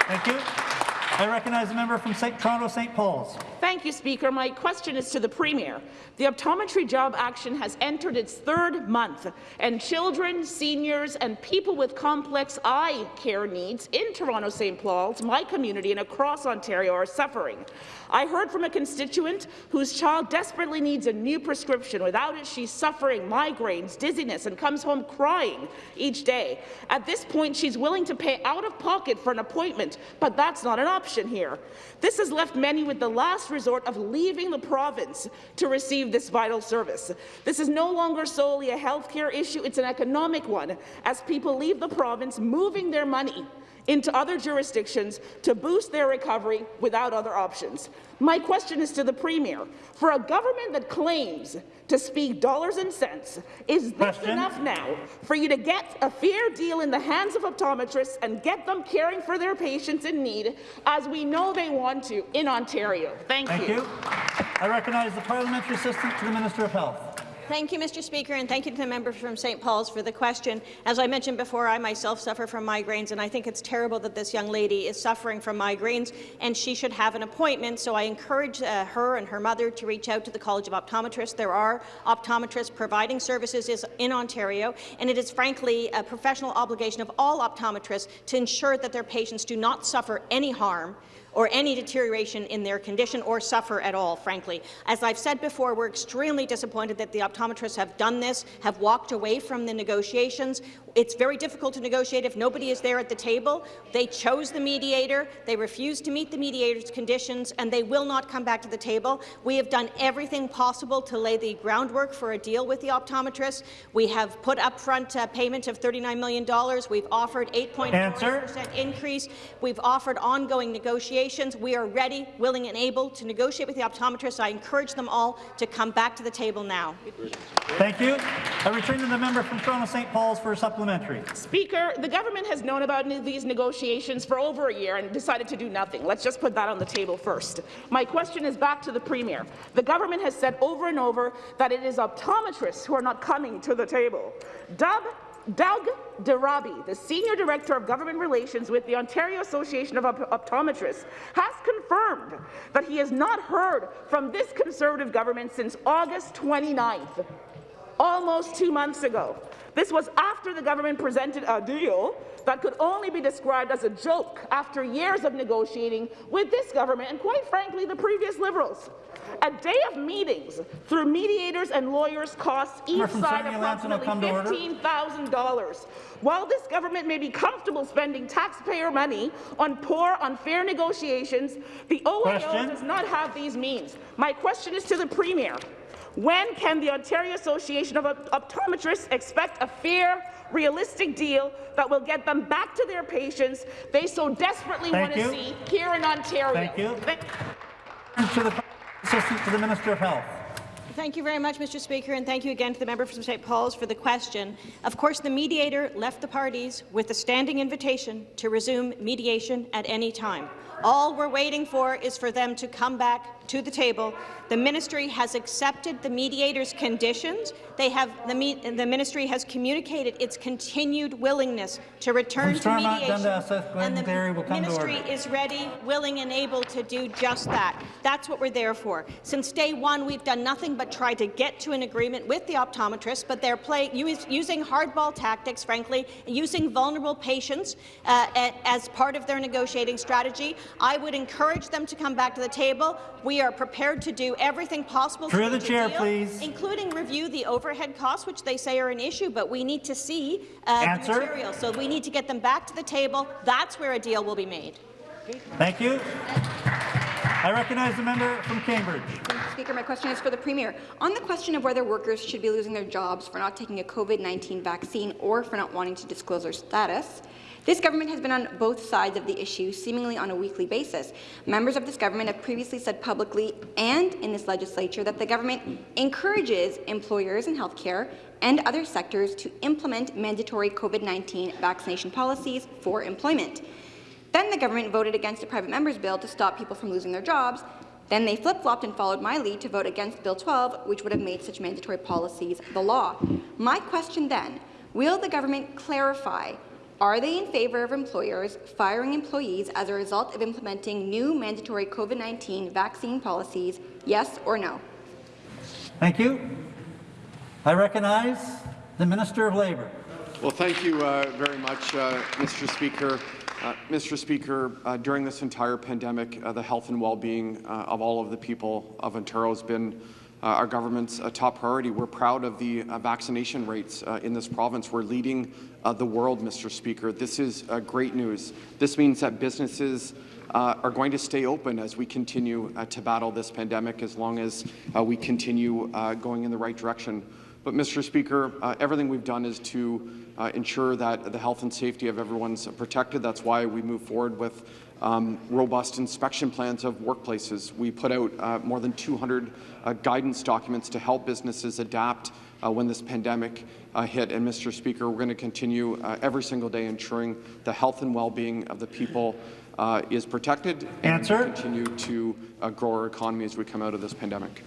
Thank you. I recognize the member from St. Toronto St. Paul's. Thank you, Speaker. My question is to the Premier. The optometry job action has entered its third month, and children, seniors, and people with complex eye care needs in Toronto St. Paul's, my community, and across Ontario are suffering. I heard from a constituent whose child desperately needs a new prescription. Without it, she's suffering migraines, dizziness, and comes home crying each day. At this point, she's willing to pay out of pocket for an appointment, but that's not an option here. This has left many with the last resort of leaving the province to receive this vital service. This is no longer solely a healthcare issue, it's an economic one, as people leave the province moving their money into other jurisdictions to boost their recovery without other options. My question is to the Premier. For a government that claims to speak dollars and cents, is this Question. enough now for you to get a fair deal in the hands of optometrists and get them caring for their patients in need, as we know they want to in Ontario? Thank, Thank you. I recognize the parliamentary assistant to the Minister of Health. Thank you, Mr. Speaker, and thank you to the member from St. Paul's for the question. As I mentioned before, I myself suffer from migraines, and I think it's terrible that this young lady is suffering from migraines, and she should have an appointment. So I encourage uh, her and her mother to reach out to the College of Optometrists. There are optometrists providing services in Ontario, and it is frankly a professional obligation of all optometrists to ensure that their patients do not suffer any harm or any deterioration in their condition or suffer at all, frankly. As I've said before, we're extremely disappointed that the optometrists have done this, have walked away from the negotiations. It's very difficult to negotiate if nobody is there at the table. They chose the mediator, they refused to meet the mediator's conditions, and they will not come back to the table. We have done everything possible to lay the groundwork for a deal with the optometrists. We have put upfront uh, payment of $39 million. We've offered 8.4% increase. We've offered ongoing negotiations. We are ready, willing, and able to negotiate with the optometrists. I encourage them all to come back to the table now. Thank you. I return to the member from Toronto St. Paul's for a supplementary. Speaker, the government has known about these negotiations for over a year and decided to do nothing. Let's just put that on the table first. My question is back to the Premier. The government has said over and over that it is optometrists who are not coming to the table. Doug Doug Darabi, the Senior Director of Government Relations with the Ontario Association of Op- Optometrists, has confirmed that he has not heard from this Conservative government since August 29th almost two months ago. This was after the government presented a deal that could only be described as a joke after years of negotiating with this government and, quite frankly, the previous Liberals. A day of meetings through mediators and lawyers costs each side Sarnia Lambton will come to order. approximately $15,000. While this government may be comfortable spending taxpayer money on poor, unfair negotiations, the OAO Question. does not have these means. My question is to the Premier. When can the Ontario Association of Optometrists expect a fair, realistic deal that will get them back to their patients they so desperately Thank want to see here in Ontario? Thank you. To the assistant to the Minister of Health. Thank you very much, Mr. Speaker, and thank you again to the member from St. Paul's for the question. Of course, the mediator left the parties with a standing invitation to resume mediation at any time. All we're waiting for is for them to come back to the table. The ministry has accepted the mediator's conditions. They have the, me, the ministry has communicated its continued willingness to return to mediation, and the Glengarry will come to ministry is ready, willing, and able to do just that. That's what we're there for. Since day one, we've done nothing but try to get to an agreement with the optometrists, but they're play, using hardball tactics, frankly, using vulnerable patients uh, as part of their negotiating strategy. I would encourage them to come back to the table. We are prepared to do everything possible Through to the reach a chair, deal, please. including review the overhead costs, which they say are an issue, but we need to see uh, the material. So we need to get them back to the table. That's where a deal will be made. Thank you. I recognize the member from Cambridge. Speaker, my question is for the Premier. On the question of whether workers should be losing their jobs for not taking a COVID-19 vaccine or for not wanting to disclose their status, this government has been on both sides of the issue, seemingly on a weekly basis. Members of this government have previously said publicly and in this legislature that the government encourages employers in healthcare and other sectors to implement mandatory COVID-19 vaccination policies for employment. Then the government voted against a private member's bill to stop people from losing their jobs. Then they flip-flopped and followed my lead to vote against Bill 12, which would have made such mandatory policies the law. My question then, will the government clarify are they in favour of employers firing employees as a result of implementing new mandatory COVID-19 vaccine policies, yes or no? Thank you. I recognize the Minister of Labour. Well, thank you uh, very much, uh, Mr. Speaker. Uh, Mr. Speaker, uh, during this entire pandemic, uh, the health and well-being uh, of all of the people of Ontario has been our government's uh, top priority. We're proud of the uh, vaccination rates uh, in this province. We're leading uh, the world, Mr. Speaker. This is uh, great news. This means that businesses uh, are going to stay open as we continue uh, to battle this pandemic, as long as uh, we continue uh, going in the right direction. But, Mr. Speaker, uh, everything we've done is to uh, ensure that the health and safety of everyone's protected. That's why we move forward with um, robust inspection plans of workplaces. We put out uh, more than 200 uh, guidance documents to help businesses adapt uh, when this pandemic uh, hit. And, Mr. Speaker, we're going to continue uh, every single day ensuring the health and well-being of the people uh, is protected and Answer. continue to uh, grow our economy as we come out of this pandemic.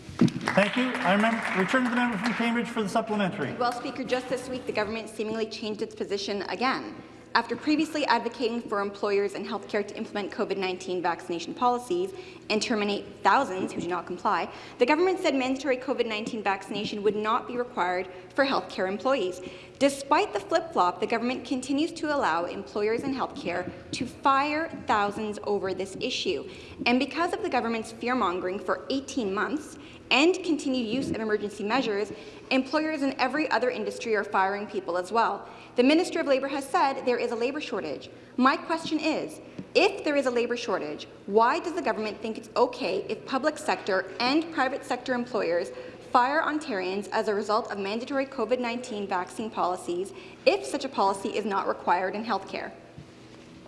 Thank you. I remember, return to the member from Cambridge for the supplementary. Well, Speaker, just this week, the government seemingly changed its position again. After previously advocating for employers and healthcare to implement COVID-19 vaccination policies and terminate thousands who do not comply, the government said mandatory COVID-19 vaccination would not be required for healthcare employees. Despite the flip-flop, the government continues to allow employers in healthcare to fire thousands over this issue. And because of the government's fear-mongering for 18 months, and continued use of emergency measures, employers in every other industry are firing people as well. The Minister of Labour has said there is a labour shortage. My question is, if there is a labour shortage, why does the government think it's okay if public sector and private sector employers fire Ontarians as a result of mandatory COVID-19 vaccine policies if such a policy is not required in healthcare?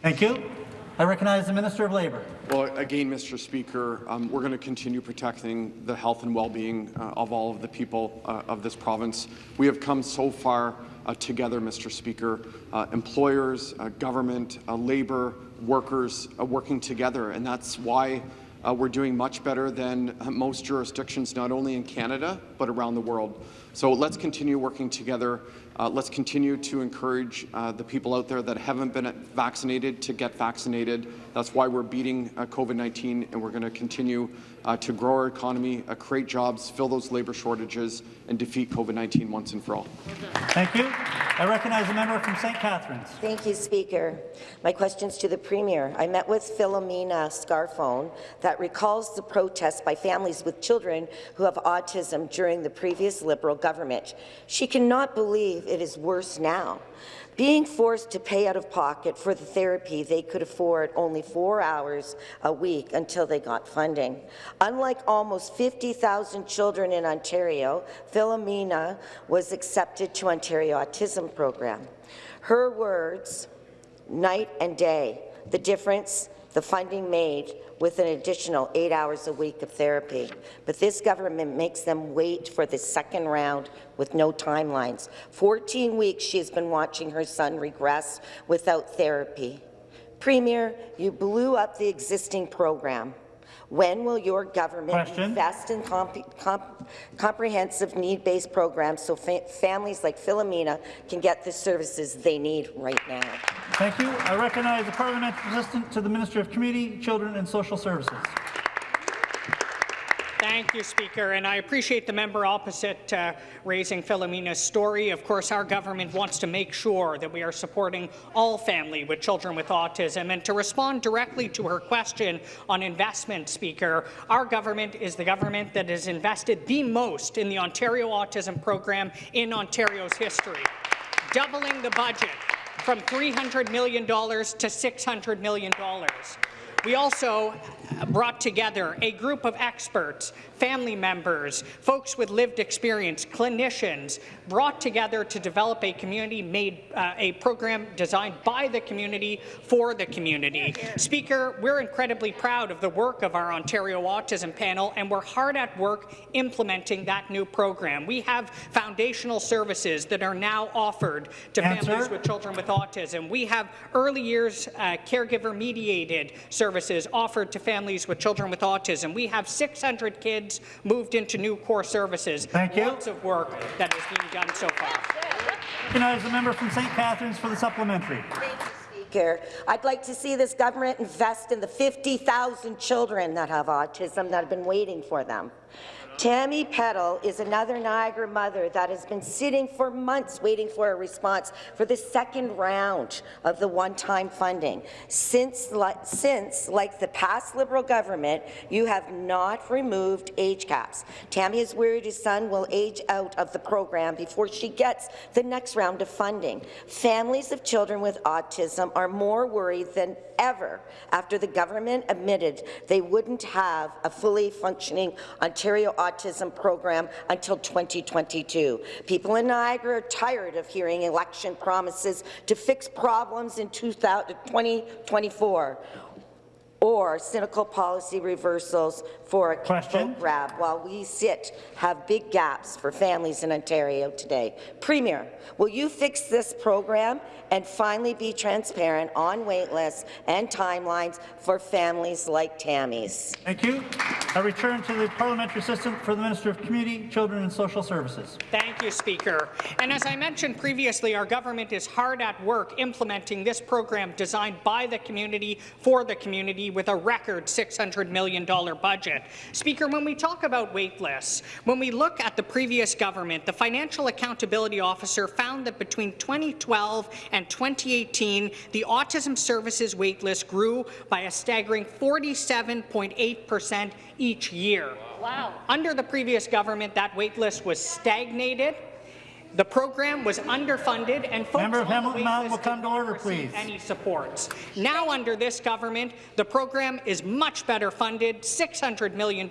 Thank you. I recognize the Minister of Labour. Well, again, Mr. Speaker, um, we're going to continue protecting the health and well-being uh, of all of the people uh, of this province. We have come so far uh, together, Mr. Speaker, uh, employers, uh, government, uh, labour, workers working together, and that's why we're doing much better than most jurisdictions, not only in Canada, but around the world. So let's continue working together. Uh, let's continue to encourage uh, the people out there that haven't been vaccinated to get vaccinated. That's why we're beating uh, COVID-19, and we're going to continue uh, to grow our economy, uh, create jobs, fill those labour shortages, and defeat COVID-19 once and for all. Thank you. I recognize the member from St. Catharines. Thank you, Speaker. My question's to the Premier. I met with Philomena Scarfone that recalls the protests by families with children who have autism during the previous Liberal government. She cannot believe it is worse now. Being forced to pay out of pocket for the therapy they could afford only four hours a week until they got funding. Unlike almost 50,000 children in Ontario, Philomena was accepted to Ontario Autism Program. Her words, night and day, the difference the funding made with an additional eight hours a week of therapy. But this government makes them wait for the second round with no timelines. 14 weeks she has been watching her son regress without therapy. Premier, you blew up the existing program. When will your government Question. invest in comp comp comprehensive need-based programs so fa families like Philomena can get the services they need right now? Thank you. I recognize the Parliamentary Assistant to the Minister of Community, Children and Social Services. Thank you, Speaker, and I appreciate the member opposite uh, raising Philomena's story. Of course, our government wants to make sure that we are supporting all family with children with autism. And to respond directly to her question on investment, Speaker, our government is the government that has invested the most in the Ontario Autism Program in Ontario's history, doubling the budget from $300 million to $600 million. We also brought together a group of experts, family members, folks with lived experience, clinicians, brought together to develop a community-made uh, a program designed by the community for the community. Speaker, we're incredibly proud of the work of our Ontario Autism Panel, and we're hard at work implementing that new program. We have foundational services that are now offered to Answer. families with children with autism. We have early years uh, caregiver-mediated services offered to families with children with autism. We have 600 kids moved into new core services. Thank you. Lots of work that is being done so far. Recognize the member from St. Catharines for the supplementary. Speaker. I'd like to see this government invest in the 50,000 children that have autism that have been waiting for them. Tammy Peddle is another Niagara mother that has been sitting for months waiting for a response for the second round of the one-time funding. Since, since, like the past Liberal government, you have not removed age caps. Tammy is worried his son will age out of the program before she gets the next round of funding. Families of children with autism are more worried than ever after the government admitted they wouldn't have a fully functioning Ontario autism program until 2022. People in Niagara are tired of hearing election promises to fix problems in 2024 or cynical policy reversals for a Question. grab while we sit have big gaps for families in Ontario today. Premier, will you fix this program and finally be transparent on wait lists and timelines for families like Tammy's? Thank you. I return to the Parliamentary Assistant for the Minister of Community, Children and Social Services. Thank you, Speaker. And as I mentioned previously, our government is hard at work implementing this program designed by the community for the community with a record $600 million budget. Speaker, when we talk about wait lists, when we look at the previous government, the Financial Accountability Officer found that between 2012 and 2018, the autism services wait list grew by a staggering 47.8 percent each year. Wow. Under the previous government, that wait list was stagnated. The program was underfunded, and folks Member of Hamilton Mountain will come to order, receive please. Any supports. Now, under this government, the program is much better funded, $600 million.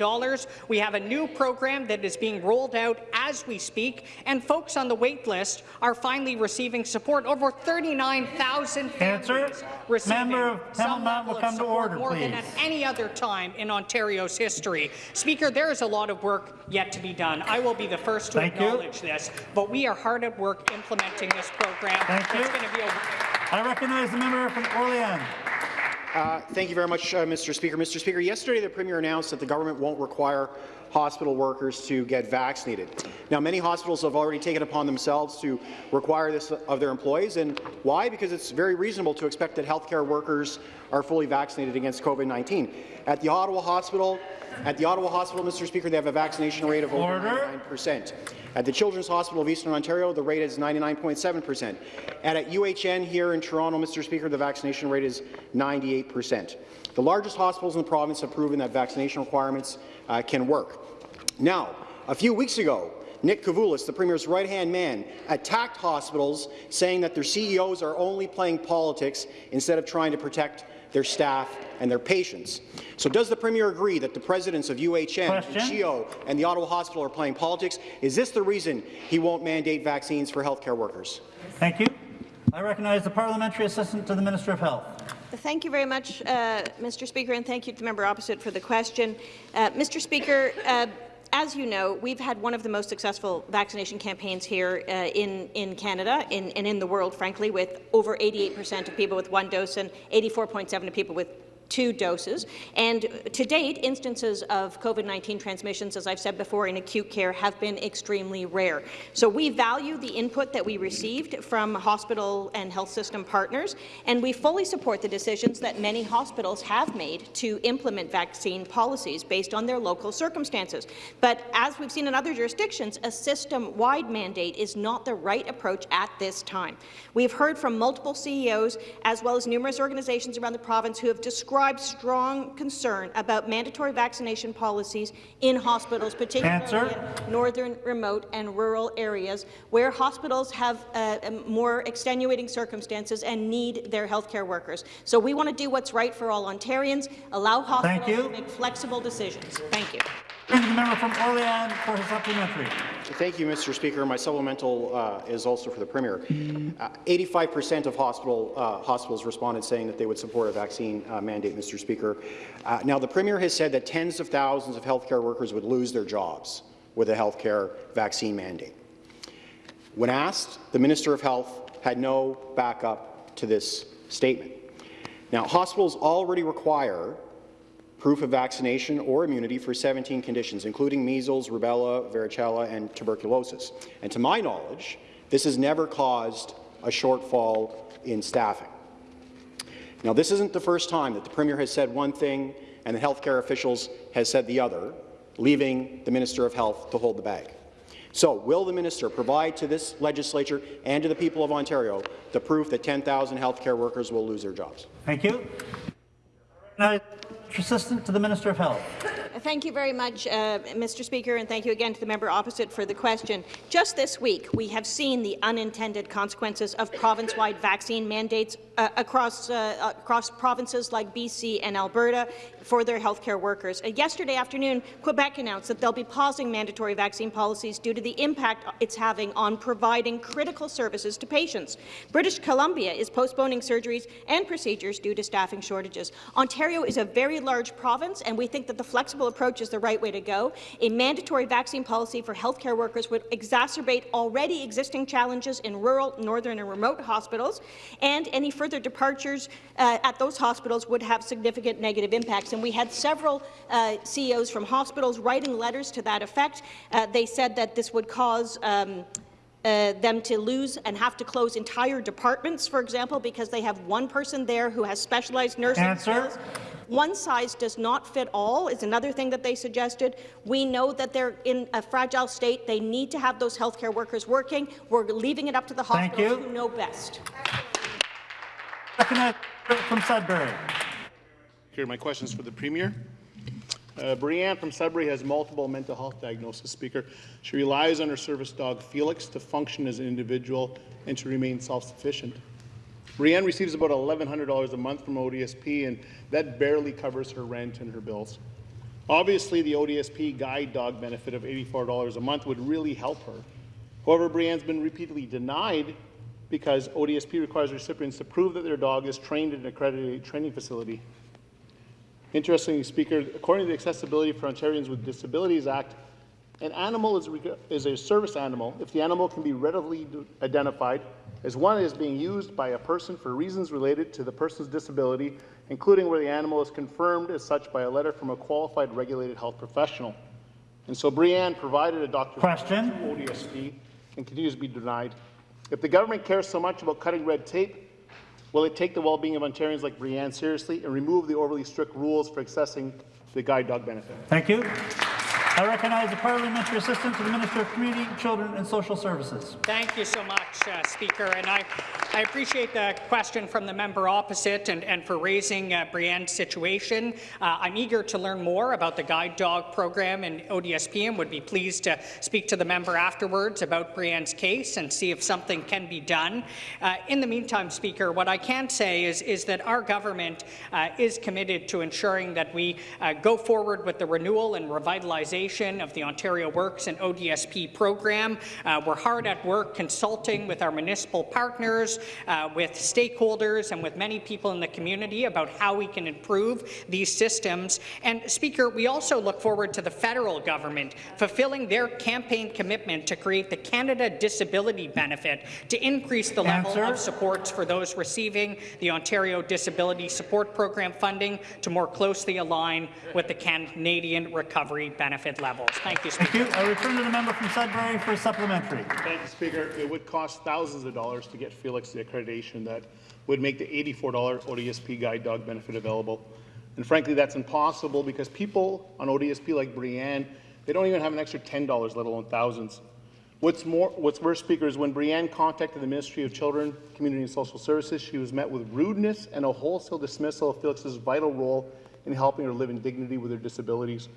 We have a new program that is being rolled out as we speak, and folks on the wait list are finally receiving support. Over 39,000 Answer. families receiving Member of some Hamilton Mountain will come to order, more than at any other time in Ontario's history. Speaker, there is a lot of work yet to be done. I will be the first to Thank you. acknowledge this, but we are hard at work implementing this program. Thank It's you. going to be a I recognize the member from Orleans. Uh, thank you very much, uh, Mr. Speaker. Mr. Speaker, yesterday the Premier announced that the government won't require hospital workers to get vaccinated. Now, many hospitals have already taken upon themselves to require this of their employees, and why? Because it's very reasonable to expect that healthcare workers are fully vaccinated against COVID-19. At the Ottawa Hospital, at the Ottawa Hospital, Mr. Speaker, they have a vaccination rate of over Order. 99%. At the Children's Hospital of Eastern Ontario, the rate is 99.7%. And at UHN here in Toronto, Mr. Speaker, the vaccination rate is 98%. The largest hospitals in the province have proven that vaccination requirements uh, can work. Now, a few weeks ago, Nick Kouvalis, the Premier's right-hand man, attacked hospitals, saying that their CEOs are only playing politics instead of trying to protect their staff and their patients. So does the Premier agree that the presidents of UHN, Question. and CHEO, and the Ottawa Hospital are playing politics? Is this the reason he won't mandate vaccines for healthcare workers? Thank you. I recognize the Parliamentary Assistant to the Minister of Health. Thank you very much, uh, Mr. Speaker, and thank you to the member opposite for the question. Uh, Mr. Speaker, uh, as you know, we've had one of the most successful vaccination campaigns here uh, in, in Canada in, and in the world, frankly, with over 88% of people with one dose and 84.7 of people with two doses. And to date, instances of COVID-19 transmissions, as I've said before, in acute care have been extremely rare. So we value the input that we received from hospital and health system partners, and we fully support the decisions that many hospitals have made to implement vaccine policies based on their local circumstances. But as we've seen in other jurisdictions, a system-wide mandate is not the right approach at this time. We've heard from multiple CEOs, as well as numerous organizations around the province who have described strong concern about mandatory vaccination policies in hospitals, particularly Answer. in northern, remote and rural areas where hospitals have uh, more extenuating circumstances and need their healthcare workers. So we want to do what's right for all Ontarians, allow hospitals to make flexible decisions. Thank you. To the member from Orleans for his supplementary. Thank you, Mr. Speaker. My supplemental uh, is also for the Premier. 85% of hospital, uh, hospitals responded saying that they would support a vaccine uh, mandate, Mr. Speaker. Uh, now, the Premier has said that tens of thousands of healthcare workers would lose their jobs with a healthcare vaccine mandate. When asked, the Minister of Health had no backup to this statement. Now, hospitals already require proof of vaccination or immunity for 17 conditions, including measles, rubella, varicella, and tuberculosis. And to my knowledge, this has never caused a shortfall in staffing. Now, this isn't the first time that the Premier has said one thing and the healthcare officials has said the other, leaving the Minister of Health to hold the bag. So, will the minister provide to this legislature and to the people of Ontario the proof that 10,000 healthcare workers will lose their jobs? Thank you. Assistant to the Minister of Health. Thank you very much, uh, Mr. Speaker, and thank you again to the member opposite for the question. Just this week, we have seen the unintended consequences of province-wide vaccine mandates uh, across, uh, across provinces like BC and Alberta for their healthcare workers. Uh, yesterday afternoon, Quebec announced that they'll be pausing mandatory vaccine policies due to the impact it's having on providing critical services to patients. British Columbia is postponing surgeries and procedures due to staffing shortages. Ontario is a very large province, and we think that the flexible approach is the right way to go. A mandatory vaccine policy for healthcare workers would exacerbate already existing challenges in rural, northern and remote hospitals, and any further departures uh, at those hospitals would have significant negative impacts. And we had several uh, CEOs from hospitals writing letters to that effect. Uh, they said that this would cause um, uh, them to lose and have to close entire departments, for example, because they have one person there who has specialized nursing Answer. skills. One size does not fit all is another thing that they suggested. We know that they're in a fragile state. They need to have those healthcare workers working. We're leaving it up to the hospitals you. who know best. Recognized from Sudbury. Here, my question is for the Premier. Uh, Brianne from Sudbury has multiple mental health diagnoses, Speaker. She relies on her service dog, Felix, to function as an individual and to remain self-sufficient. Brianne receives about $1,100 a month from ODSP, and that barely covers her rent and her bills. Obviously, the ODSP guide dog benefit of $84 a month would really help her. However, Brianne's been repeatedly denied because ODSP requires recipients to prove that their dog is trained in an accredited training facility. Interestingly, Speaker, according to the Accessibility for Ontarians with Disabilities Act, an animal is, is a service animal if the animal can be readily identified as one that is being used by a person for reasons related to the person's disability, including where the animal is confirmed as such by a letter from a qualified regulated health professional. And so Brianne provided a doctor's Question. ODSP and continues to be denied. If the government cares so much about cutting red tape, will it take the well-being of Ontarians like Brianne seriously and remove the overly strict rules for accessing the guide dog benefit? Thank you. I recognize the Parliamentary Assistant to the Minister of Community, Children and Social Services. Thank you so much, uh, Speaker. And I, I appreciate the question from the member opposite and, and for raising uh, Brianne's situation. Uh, I'm eager to learn more about the guide dog program in ODSP and would be pleased to speak to the member afterwards about Brienne's case and see if something can be done. Uh, in the meantime, Speaker, what I can say is, is that our government uh, is committed to ensuring that we uh, go forward with the renewal and revitalization of the Ontario Works and ODSP program. Uh, we're hard at work consulting with our municipal partners uh, with stakeholders and with many people in the community about how we can improve these systems. And Speaker, we also look forward to the federal government fulfilling their campaign commitment to create the Canada Disability Benefit to increase the level Answer. of supports for those receiving the Ontario Disability Support Program funding to more closely align with the Canadian Recovery Benefit levels. Thank you, Speaker. Thank you. I return to the member from Sudbury for a supplementary. Thank you, Speaker. It would cost thousands of dollars to get Felix the accreditation that would make the $84 ODSP guide dog benefit available. And frankly, that's impossible because people on ODSP like Brianne, they don't even have an extra $10, let alone thousands. What's more, what's worse, Speaker, is when Brianne contacted the Ministry of Children, Community and Social Services, she was met with rudeness and a wholesale dismissal of Felix's vital role in helping her live in dignity with her disabilities.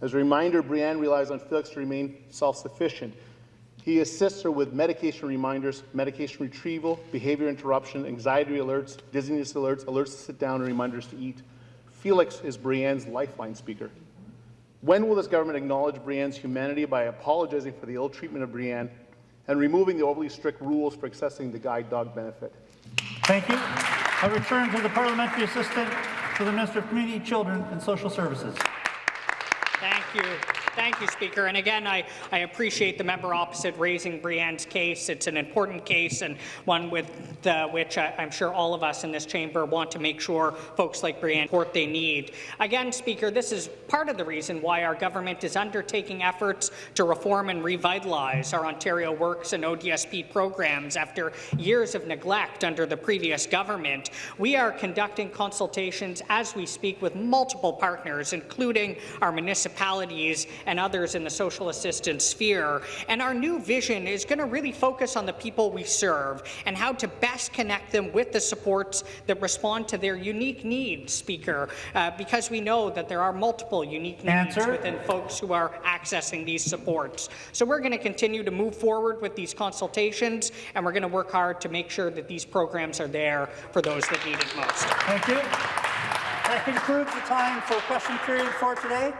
As a reminder, Brianne relies on Felix to remain self-sufficient. He assists her with medication reminders, medication retrieval, behavior interruption, anxiety alerts, dizziness alerts, alerts to sit down, and reminders to eat. Felix is Brienne's lifeline speaker. When will this government acknowledge Brienne's humanity by apologizing for the ill treatment of Brienne and removing the overly strict rules for accessing the guide dog benefit? Thank you. I return to the parliamentary assistant to the Minister of Community, Children and Social Services. Thank you. Thank you, Speaker. And again, I, I appreciate the member opposite raising Brianne's case. It's an important case and one with which I, I'm sure all of us in this chamber want to make sure folks like Brianne support they need. Again, Speaker, this is part of the reason why our government is undertaking efforts to reform and revitalize our Ontario Works and ODSP programs after years of neglect under the previous government. We are conducting consultations as we speak with multiple partners, including our municipalities and others in the social assistance sphere. And our new vision is going to really focus on the people we serve and how to best connect them with the supports that respond to their unique needs, Speaker, uh, because we know that there are multiple unique needs within folks who are accessing these supports. So we're going to continue to move forward with these consultations, and we're going to work hard to make sure that these programs are there for those that need it most. Thank you. That concludes the time for question period for today.